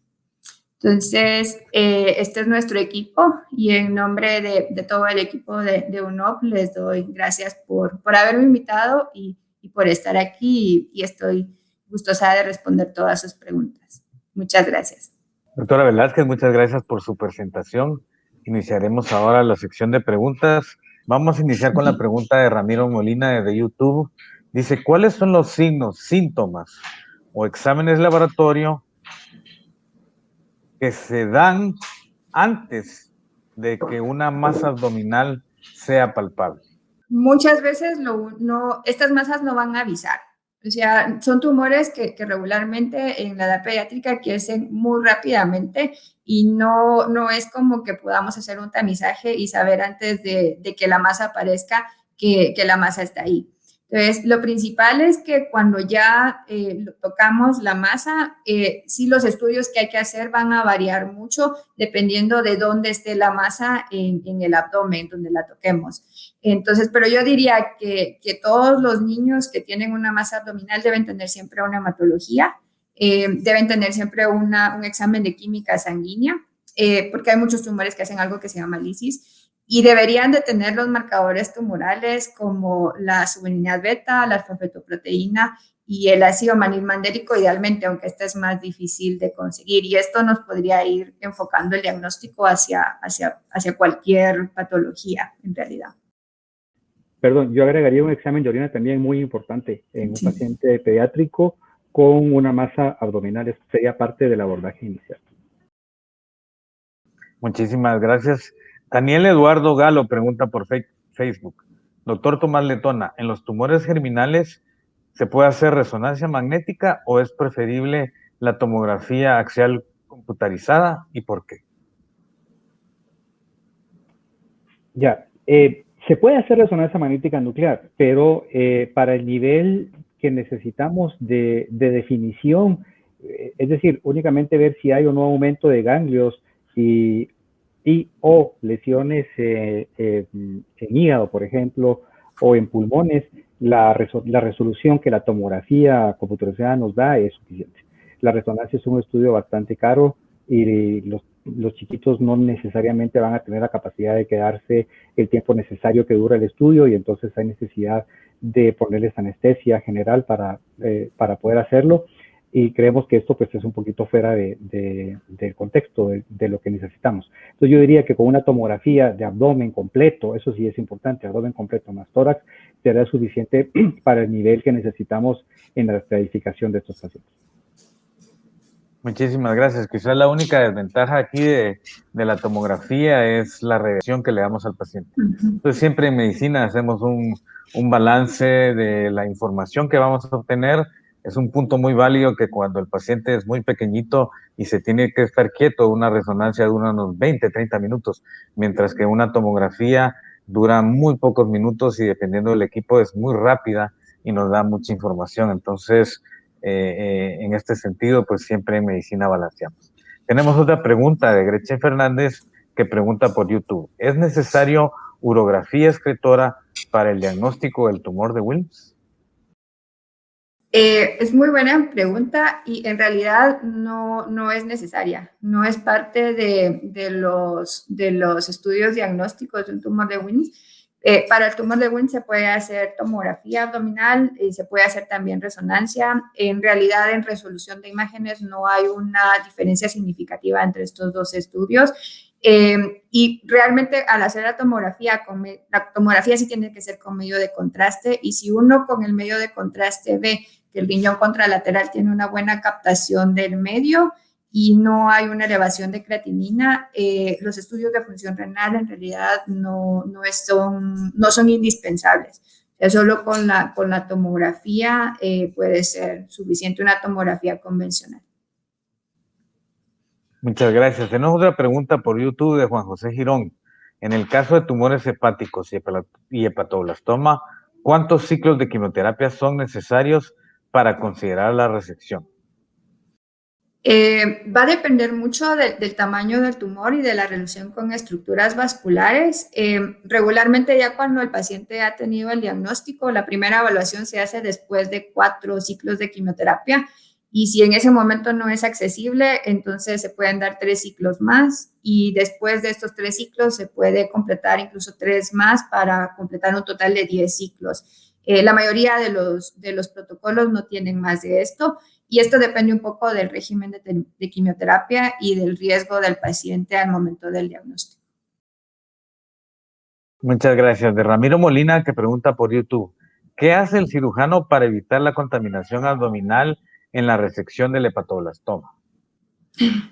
Entonces, eh, este es nuestro equipo y en nombre de, todo el equipo de, de, UNOP les doy gracias por, por haberme invitado y, y por estar aquí y, estoy gustosa de responder todas sus preguntas. Muchas gracias. Doctora Velázquez, muchas gracias por su presentación. Iniciaremos ahora la sección de preguntas. Vamos a iniciar con la pregunta de Ramiro Molina de YouTube. Dice, ¿cuáles son los signos, síntomas o exámenes laboratorio que se dan antes de que una masa abdominal sea palpable? Muchas veces no, estas masas no van a avisar. O sea, son tumores que, regularmente en la edad pediátrica crecen muy rápidamente y no, no es como que podamos hacer un tamizaje y saber antes de, que la masa aparezca que, que la masa está ahí. Entonces, lo principal es que cuando ya eh, tocamos la masa, eh, sí los estudios que hay que hacer van a variar mucho dependiendo de dónde esté la masa en, el abdomen, donde la toquemos. Entonces, pero yo diría que, todos los niños que tienen una masa abdominal deben tener siempre una hematología, eh, deben tener siempre un examen de química sanguínea, porque hay muchos tumores que hacen algo que se llama lisis y deberían de tener los marcadores tumorales como la subeninidad beta, la alfa-fetoproteína y el ácido manilmandérico idealmente, aunque este es más difícil de conseguir. Y esto nos podría ir enfocando el diagnóstico hacia cualquier patología en realidad. Perdón, yo agregaría un examen de orina también muy importante en un paciente pediátrico con una masa abdominal. Esto sería parte del abordaje inicial. Muchísimas gracias. Daniel Eduardo Galo pregunta por Facebook. Doctor Tomás Letona, ¿en los tumores germinales se puede hacer resonancia magnética o es preferible la tomografía axial computarizada y por qué? Ya, eh, se puede hacer resonancia magnética nuclear, pero eh, para el nivel que necesitamos de, definición, eh, es decir, únicamente ver si hay o no aumento de ganglios y y o lesiones eh, eh, en hígado, por ejemplo, o en pulmones, la, la, resolución que la tomografía computarizada nos da es suficiente. La resonancia es un estudio bastante caro y los, los, chiquitos no necesariamente van a tener la capacidad de quedarse el tiempo necesario que dura el estudio y entonces hay necesidad de ponerles anestesia general para, eh, para poder hacerlo y creemos que esto pues es un poquito fuera de, del contexto de, lo que necesitamos. Entonces yo diría que con una tomografía de abdomen completo, eso sí es importante, abdomen completo más tórax, será suficiente para el nivel que necesitamos en la estratificación de estos pacientes. Muchísimas gracias. Quizás la única desventaja aquí de, de, la tomografía es la radiación que le damos al paciente. Entonces siempre en medicina hacemos un, un balance de la información que vamos a obtener es un punto muy válido que cuando el paciente es muy pequeñito y se tiene que estar quieto, una resonancia dura unos 20, 30 minutos, mientras que una tomografía dura muy pocos minutos y dependiendo del equipo es muy rápida y nos da mucha información. Entonces, en este sentido, pues siempre en medicina balanceamos. Tenemos otra pregunta de Gretchen Fernández que pregunta por YouTube. ¿Es necesario urografía excretora para el diagnóstico del tumor de Wilms? Eh, es muy buena pregunta y en realidad no, no es necesaria. No es parte de, de, los, de los estudios diagnósticos de un tumor de Wilms. Eh, para el tumor de Wilms se puede hacer tomografía abdominal y se puede hacer también resonancia. En realidad, en resolución de imágenes no hay una diferencia significativa entre estos dos estudios. Eh, y realmente al hacer la tomografía, la tomografía sí tiene que ser con medio de contraste y si uno con el medio de contraste ve que el riñón contralateral tiene una buena captación del medio y no hay una elevación de creatinina, eh, los estudios de función renal en realidad no, no, son, no son indispensables. solo con la, con la tomografía eh, puede ser suficiente una tomografía convencional. Muchas gracias. Tenemos otra pregunta por YouTube de Juan José Girón. En el caso de tumores hepáticos y hepatoblastoma, ¿cuántos ciclos de quimioterapia son necesarios para considerar la resección? Eh, va a depender mucho del tamaño del tumor y de la relación con estructuras vasculares. Eh, regularmente ya cuando el paciente ha tenido el diagnóstico, la primera evaluación se hace después de cuatro ciclos de quimioterapia y si en ese momento no es accesible, entonces se pueden dar tres ciclos más y después de estos tres ciclos se puede completar incluso tres más para completar un total de diez ciclos. Eh, la mayoría de los, de los protocolos no tienen más de esto y esto depende un poco del régimen de, de quimioterapia y del riesgo del paciente al momento del diagnóstico. Muchas gracias. De Ramiro Molina que pregunta por YouTube, ¿qué hace el cirujano para evitar la contaminación abdominal en la resección del hepatoblastoma?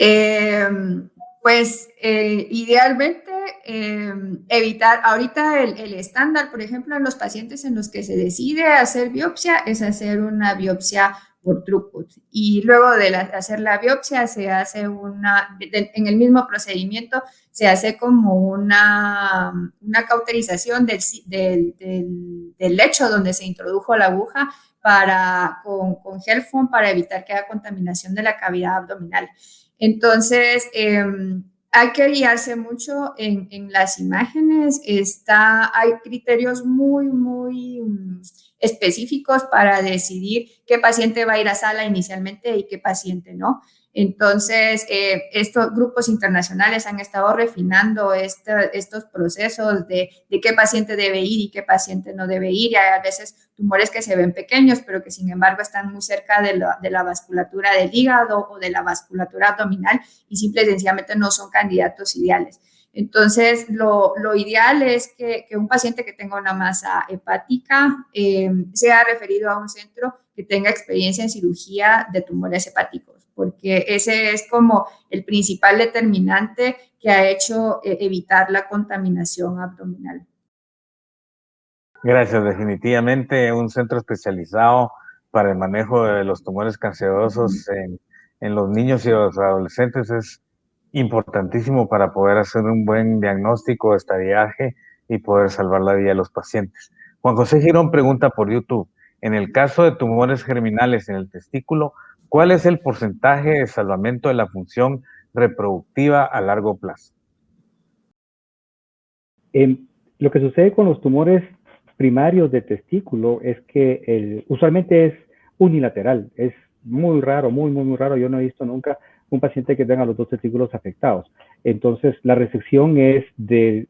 Em, pues eh, idealmente em, evitar, ahorita el, estándar, por ejemplo, en los pacientes en los que se decide hacer biopsia es hacer una biopsia por throughput. Y luego de hacer la biopsia se hace una, en el mismo procedimiento, se hace como una, una cauterización del, del, del, lecho donde se introdujo la aguja para, con, con gel foam para evitar que haya contaminación de la cavidad abdominal. Entonces, em, hay que guiarse mucho en, en, las imágenes. Está, hay criterios muy, muy específicos para decidir qué paciente va a ir a sala inicialmente y qué paciente no. Entonces, eh, estos grupos internacionales han estado refinando estos procesos de, qué paciente debe ir y qué paciente no debe ir. Y hay a veces tumores que se ven pequeños, pero que sin embargo están muy cerca de la, vasculatura del hígado o de la vasculatura abdominal y simple y sencillamente no son candidatos ideales. Entonces, lo, ideal es que, un paciente que tenga una masa hepática eh, sea referido a un centro que tenga experiencia en cirugía de tumores hepáticos porque ese es como el principal determinante que ha hecho eh, evitar la contaminación abdominal. Gracias, definitivamente un centro especializado para el manejo de los tumores cancerosos en, en los niños y los adolescentes es importantísimo para poder hacer un buen diagnóstico, estadiaje y poder salvar la vida de los pacientes. Juan José Girón pregunta por YouTube, en el caso de tumores germinales en el testículo, ¿Cuál es el porcentaje de salvamento de la función reproductiva a largo plazo? lo que sucede con los tumores primarios de testículo es que el, usualmente es unilateral, es muy raro, muy, muy, muy raro. Yo no he visto nunca un paciente que tenga los dos testículos afectados. Entonces, la resección es del,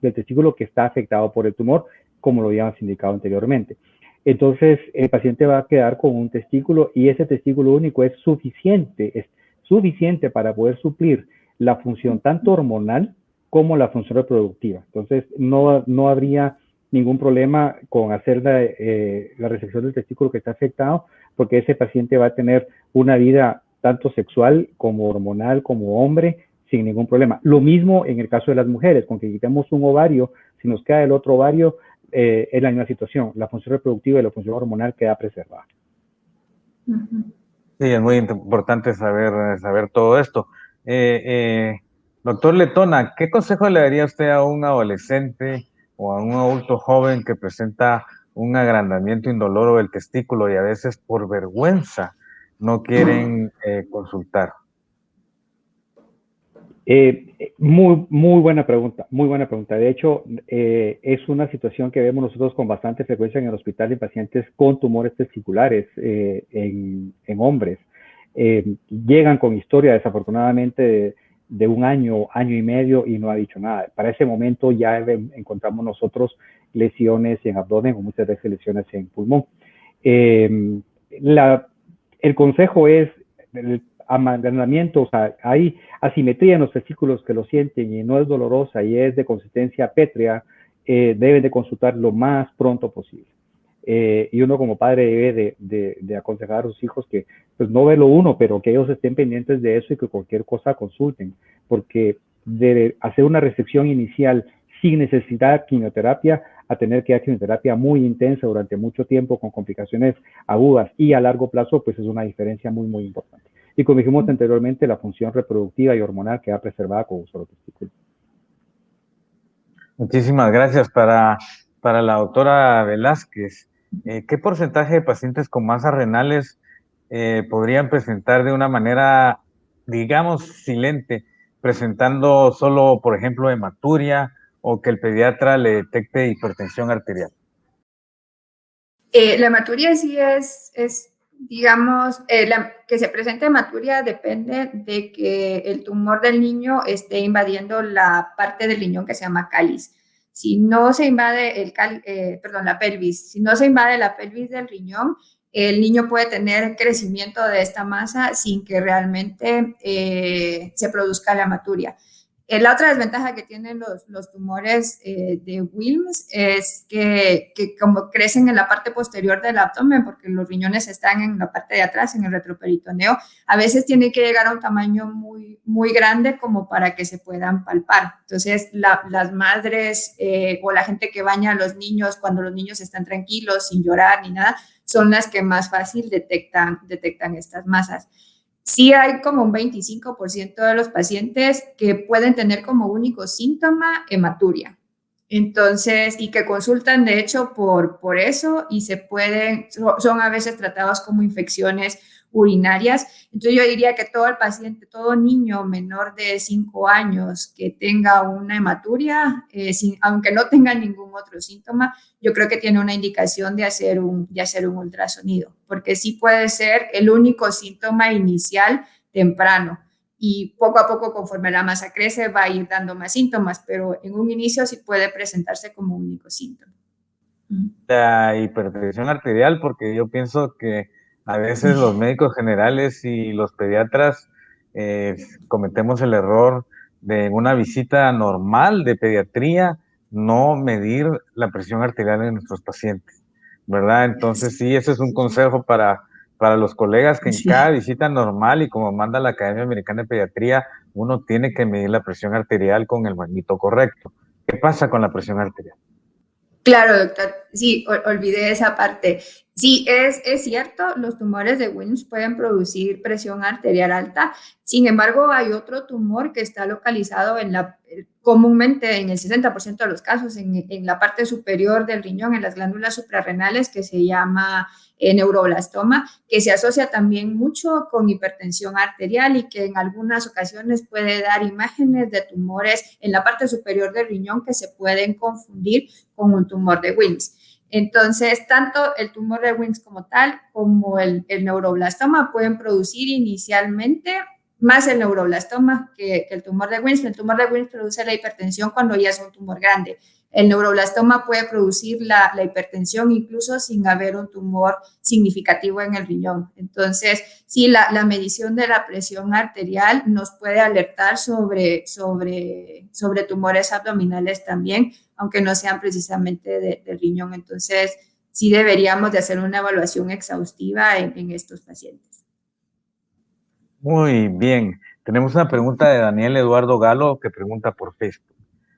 testículo que está afectado por el tumor, como lo habíamos indicado anteriormente. Entonces, el paciente va a quedar con un testículo y ese testículo único es suficiente, es suficiente para poder suplir la función tanto hormonal como la función reproductiva. Entonces, no, no habría ningún problema con hacer la, eh, la resección del testículo que está afectado, porque ese paciente va a tener una vida tanto sexual como hormonal como hombre sin ningún problema. Lo mismo en el caso de las mujeres, con que quitemos un ovario, si nos queda el otro ovario, eh, es la misma situación. La función reproductiva y la función hormonal queda preservada. Sí, es muy importante saber, saber todo esto. Eh, eh, doctor Letona, ¿qué consejo le daría usted a un adolescente o a un adulto joven que presenta un agrandamiento indoloro del testículo y a veces por vergüenza no quieren eh, consultar? Eh, muy, muy buena pregunta, muy buena pregunta. De hecho, eh, es una situación que vemos nosotros con bastante frecuencia en el hospital en pacientes con tumores testiculares en, en, hombres. llegan con historia, desafortunadamente, de, de, un año, año y medio y no ha dicho nada. Para ese momento ya encontramos nosotros lesiones en abdomen o muchas veces lesiones en pulmón. La, el consejo es, el, amagranamiento, o sea, hay asimetría en los testículos que lo sienten y no es dolorosa y es de consistencia pétrea, eh, deben de consultar lo más pronto posible. Eh, y uno como padre debe de, de, aconsejar a sus hijos que, pues no verlo uno, pero que ellos estén pendientes de eso y que cualquier cosa consulten, porque de hacer una recepción inicial sin necesidad de quimioterapia a tener que dar quimioterapia muy intensa durante mucho tiempo con complicaciones agudas y a largo plazo, pues es una diferencia muy, muy importante. Y como dijimos anteriormente, la función reproductiva y hormonal queda preservada con un solo testículo. Muchísimas gracias. Para, para la doctora Velázquez, eh, ¿qué porcentaje de pacientes con masas renales eh, podrían presentar de una manera, digamos, silente, presentando solo, por ejemplo, hematuria o que el pediatra le detecte hipertensión arterial? Eh, la hematuria sí es, es digamos, eh, que se presente hematuria depende de que el tumor del niño esté invadiendo la parte del riñón que se llama cáliz. Si no se invade el eh, perdón, la pelvis, si no se invade la pelvis del riñón, el niño puede tener crecimiento de esta masa sin que realmente eh, se produzca la hematuria. Eh, la otra desventaja que tienen los, los tumores eh, de Wilms es que, que, como crecen en la parte posterior del abdomen, porque los riñones están en la parte de atrás, en el retroperitoneo, a veces tienen que llegar a un tamaño muy, muy grande como para que se puedan palpar. Entonces, las madres eh, o la gente que baña a los niños cuando los niños están tranquilos, sin llorar ni nada, son las que más fácil detectan, detectan estas masas sí hay como un 25% de los pacientes que pueden tener como único síntoma hematuria. Entonces, y que consultan de hecho por, por eso y se pueden, son a veces tratados como infecciones urinarias. Entonces yo diría que todo el paciente, todo niño menor de 5 años que tenga una hematuria, eh, sin, aunque no tenga ningún otro síntoma, yo creo que tiene una indicación de hacer un, de hacer un ultrasonido, porque sí puede ser el único síntoma inicial temprano y poco a poco conforme la masa crece va a ir dando más síntomas, pero en un inicio sí puede presentarse como único síntoma. La hipertensión arterial, porque yo pienso que a veces los médicos generales y los pediatras eh, cometemos el error de una visita normal de pediatría no medir la presión arterial en nuestros pacientes, ¿verdad? Entonces sí, ese es un consejo para, para los colegas que en cada visita normal y como manda la Academia Americana de Pediatría, uno tiene que medir la presión arterial con el magnito correcto. ¿Qué pasa con la presión arterial? Claro, doctor. Sí, olvidé esa parte. Sí, es, es cierto, los tumores de Wilms pueden producir presión arterial alta. Sin embargo, hay otro tumor que está localizado la, comúnmente en el 60% de los casos en, en, la parte superior del riñón, en las glándulas suprarrenales, que se llama eh, neuroblastoma, que se asocia también mucho con hipertensión arterial y que en algunas ocasiones puede dar imágenes de tumores en la parte superior del riñón que se pueden confundir con un tumor de Wilms. Entonces, tanto el tumor de Wilms como tal, como el, neuroblastoma pueden producir inicialmente más el neuroblastoma que, el tumor de Wilms. El tumor de Wilms produce la hipertensión cuando ya es un tumor grande. El neuroblastoma puede producir la, hipertensión incluso sin haber un tumor significativo en el riñón. Entonces, sí, la, medición de la presión arterial nos puede alertar sobre, sobre, sobre tumores abdominales también, aunque no sean precisamente del riñón. Entonces, sí deberíamos de hacer una evaluación exhaustiva en estos pacientes. Muy bien. Tenemos una pregunta de Daniel Eduardo Galo que pregunta por Facebook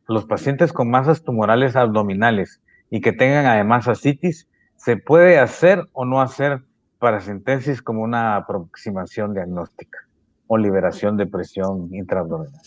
los pacientes con masas tumorales abdominales y que tengan además ascitis, ¿se puede hacer o no hacer paracentesis como una aproximación diagnóstica o liberación de presión intraabdominal?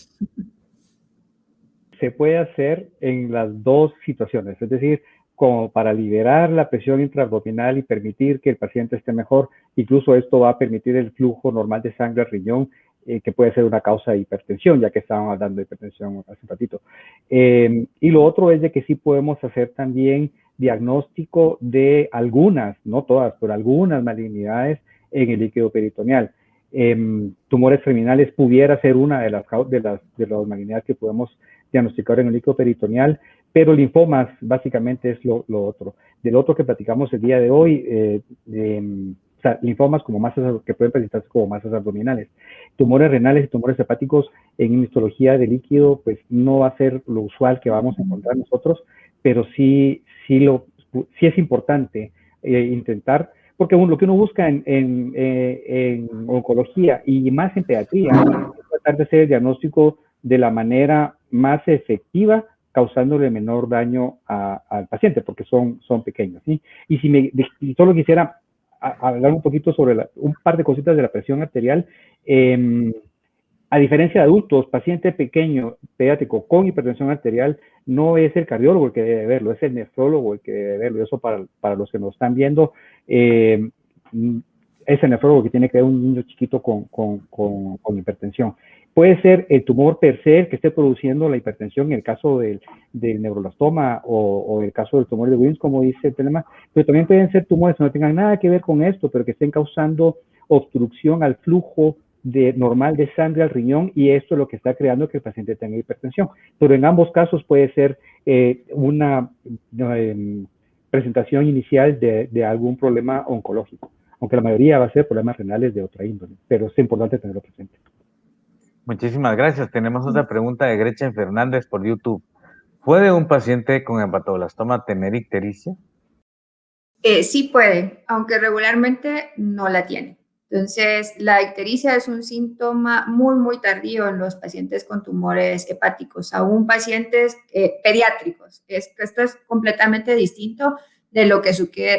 Se puede hacer en las dos situaciones, es decir, como para liberar la presión intraabdominal y permitir que el paciente esté mejor. Incluso esto va a permitir el flujo normal de sangre al riñón, eh, que puede ser una causa de hipertensión, ya que estábamos hablando de hipertensión hace un ratito. Em, y lo otro es de que sí podemos hacer también diagnóstico de algunas, no todas, pero algunas malignidades en el líquido peritoneal. Em, tumores terminales pudiera ser una de las, de las, de las malignidades que podemos diagnosticar en el líquido peritoneal, pero linfomas básicamente es lo, otro. Del otro que platicamos el día de hoy, eh, o sea, linfomas como masas que pueden presentarse como masas abdominales. Tumores renales y tumores hepáticos en histología de líquido, pues no va a ser lo usual que vamos a encontrar nosotros, pero sí, sí, lo, sí es importante eh, intentar, porque lo que uno busca en, en, eh, en, oncología y más en pediatría es tratar de hacer el diagnóstico de la manera más efectiva causándole menor daño al paciente, porque son, son pequeños. Y si me, solo quisiera hablar un poquito sobre un par de cositas de la presión arterial, em, a diferencia de adultos, paciente pequeño, pediátrico con hipertensión arterial, no es el cardiólogo el que debe verlo, es el nefrólogo el que debe verlo. Eso para, para los que nos están viendo, em, es el nefrólogo que tiene que ver un niño chiquito con, con, con hipertensión. Puede ser el tumor per se que esté produciendo la hipertensión en el caso del, del neuroblastoma o, o, el caso del tumor de Wilms, como dice el tema, pero también pueden ser tumores que no tengan nada que ver con esto, pero que estén causando obstrucción al flujo de, normal de sangre al riñón y esto es lo que está creando que el paciente tenga hipertensión. Pero en ambos casos puede ser eh, una eh, presentación inicial de algún problema oncológico, aunque la mayoría va a ser problemas renales de otra índole, pero es importante tenerlo presente. Muchísimas gracias. Tenemos otra pregunta de Gretchen Fernández por YouTube. ¿Puede un paciente con hepatoblastoma tener ictericia? Eh, sí puede, aunque regularmente no la tiene. Entonces, la ictericia es un síntoma muy, muy tardío en los pacientes con tumores hepáticos, aún pacientes eh, pediátricos. esto es completamente distinto de lo que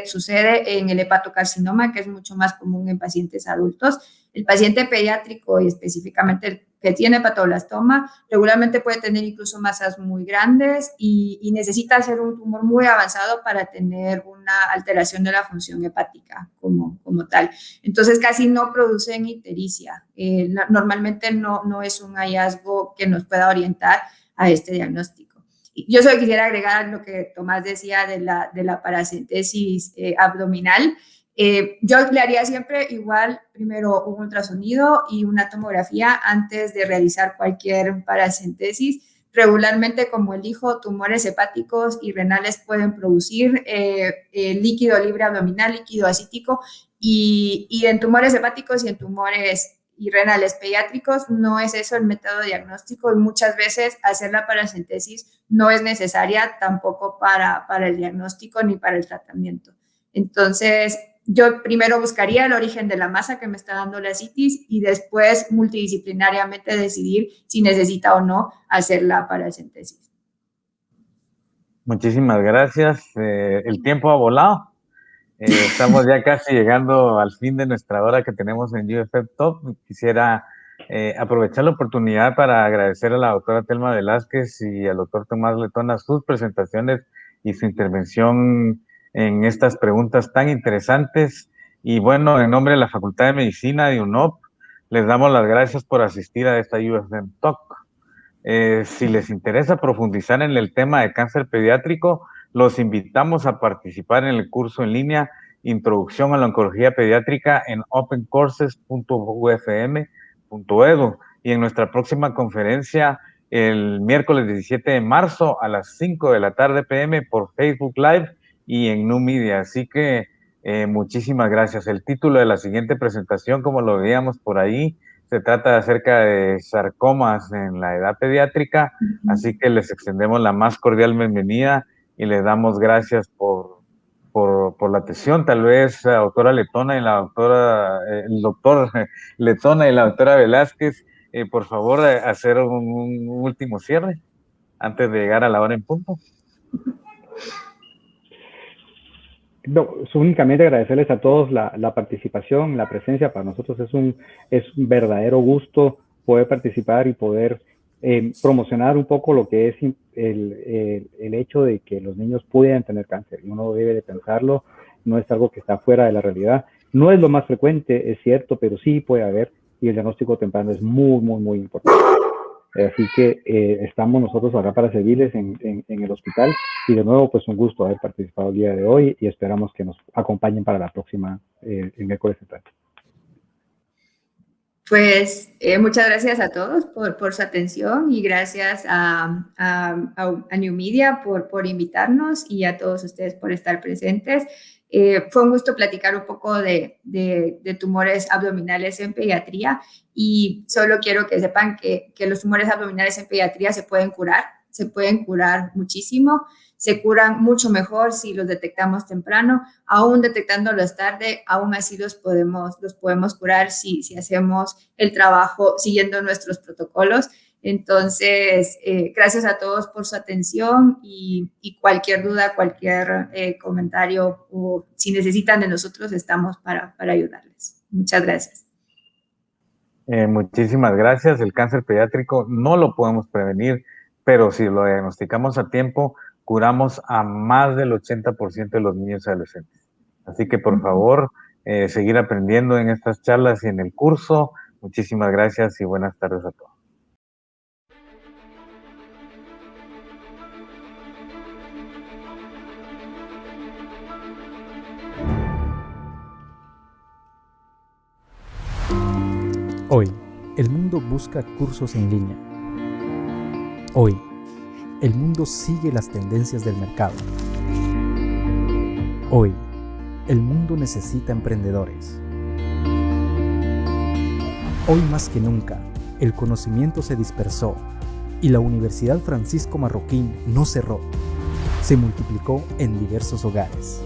sucede en el hepatocarcinoma, que es mucho más común en pacientes adultos. El paciente pediátrico y específicamente el que tiene hepatoblastoma regularmente puede tener incluso masas muy grandes y, necesita ser un tumor muy avanzado para tener una alteración de la función hepática como, como tal. Entonces casi no producen ictericia. Eh, normalmente no, no es un hallazgo que nos pueda orientar a este diagnóstico. Yo solo quisiera agregar lo que Tomás decía de la, de la paracentesis eh, abdominal. Eh, yo le haría siempre igual, primero un ultrasonido y una tomografía antes de realizar cualquier paracentesis. Regularmente, como elijo, tumores hepáticos y renales pueden producir eh, líquido libre abdominal, líquido acítico, y, y en tumores hepáticos y en tumores y renales pediátricos, no es eso el método diagnóstico y muchas veces hacer la paracentesis no es necesaria tampoco para, para el diagnóstico ni para el tratamiento. Entonces, yo primero buscaría el origen de la masa que me está dando la citis y después multidisciplinariamente decidir si necesita o no hacer la paracentesis. Muchísimas gracias. Eh, el tiempo ha volado. Eh, estamos ya casi llegando al fin de nuestra hora que tenemos en UFF Top. Quisiera eh, aprovechar la oportunidad para agradecer a la doctora Telma Velázquez y al doctor Tomás Letona sus presentaciones y su intervención en estas preguntas tan interesantes. Y bueno, en nombre de la Facultad de Medicina de UNOP, les damos las gracias por asistir a esta UFM Talk. Eh, si les interesa profundizar en el tema de cáncer pediátrico, los invitamos a participar en el curso en línea Introducción a la Oncología Pediátrica en opencourses.ufm.edu y en nuestra próxima conferencia el miércoles 17 de marzo a las 5 de la tarde pm por Facebook Live y en New Media. Así que eh, muchísimas gracias. El título de la siguiente presentación, como lo veíamos por ahí, se trata acerca de sarcomas en la edad pediátrica, así que les extendemos la más cordial bienvenida y le damos gracias por, por, la atención. Tal vez la doctora Letona y la doctora, eh, el doctor Letona y la doctora Velázquez, eh, por favor, eh, hacer un, último cierre antes de llegar a la hora en punto. No, únicamente agradecerles a todos la, participación, la presencia. Para nosotros es un, es un verdadero gusto poder participar y poder eh, promocionar un poco lo que es el, el, hecho de que los niños puedan tener cáncer y uno debe de pensarlo, no es algo que está fuera de la realidad. No es lo más frecuente, es cierto, pero sí puede haber y el diagnóstico temprano es muy, muy, muy importante. Así que eh, estamos nosotros acá para servirles en, en, el hospital y de nuevo pues un gusto haber participado el día de hoy y esperamos que nos acompañen para la próxima eh, el miércoles central. Pues eh, muchas gracias a todos por, por, su atención y gracias a, a, a New Media por, por, invitarnos y a todos ustedes por estar presentes. Eh, fue un gusto platicar un poco de, tumores abdominales en pediatría y solo quiero que sepan que, que los tumores abdominales en pediatría se pueden curar, se pueden curar muchísimo se curan mucho mejor si los detectamos temprano, aún detectándolos tarde, aún así los podemos, los podemos curar si, si hacemos el trabajo siguiendo nuestros protocolos. Entonces, eh, gracias a todos por su atención y, cualquier duda, cualquier eh, comentario o si necesitan de nosotros, estamos para, para ayudarles. Muchas gracias. Eh, muchísimas gracias. El cáncer pediátrico no lo podemos prevenir, pero si lo diagnosticamos a tiempo, curamos a más del 80% de los niños y adolescentes. Así que por favor, seguir aprendiendo en estas charlas y en el curso. Muchísimas gracias y buenas tardes a todos. Hoy, el mundo busca cursos en línea. Hoy, el mundo sigue las tendencias del mercado. Hoy, el mundo necesita emprendedores. Hoy más que nunca, el conocimiento se dispersó y la Universidad Francisco Marroquín no cerró, se multiplicó en diversos hogares.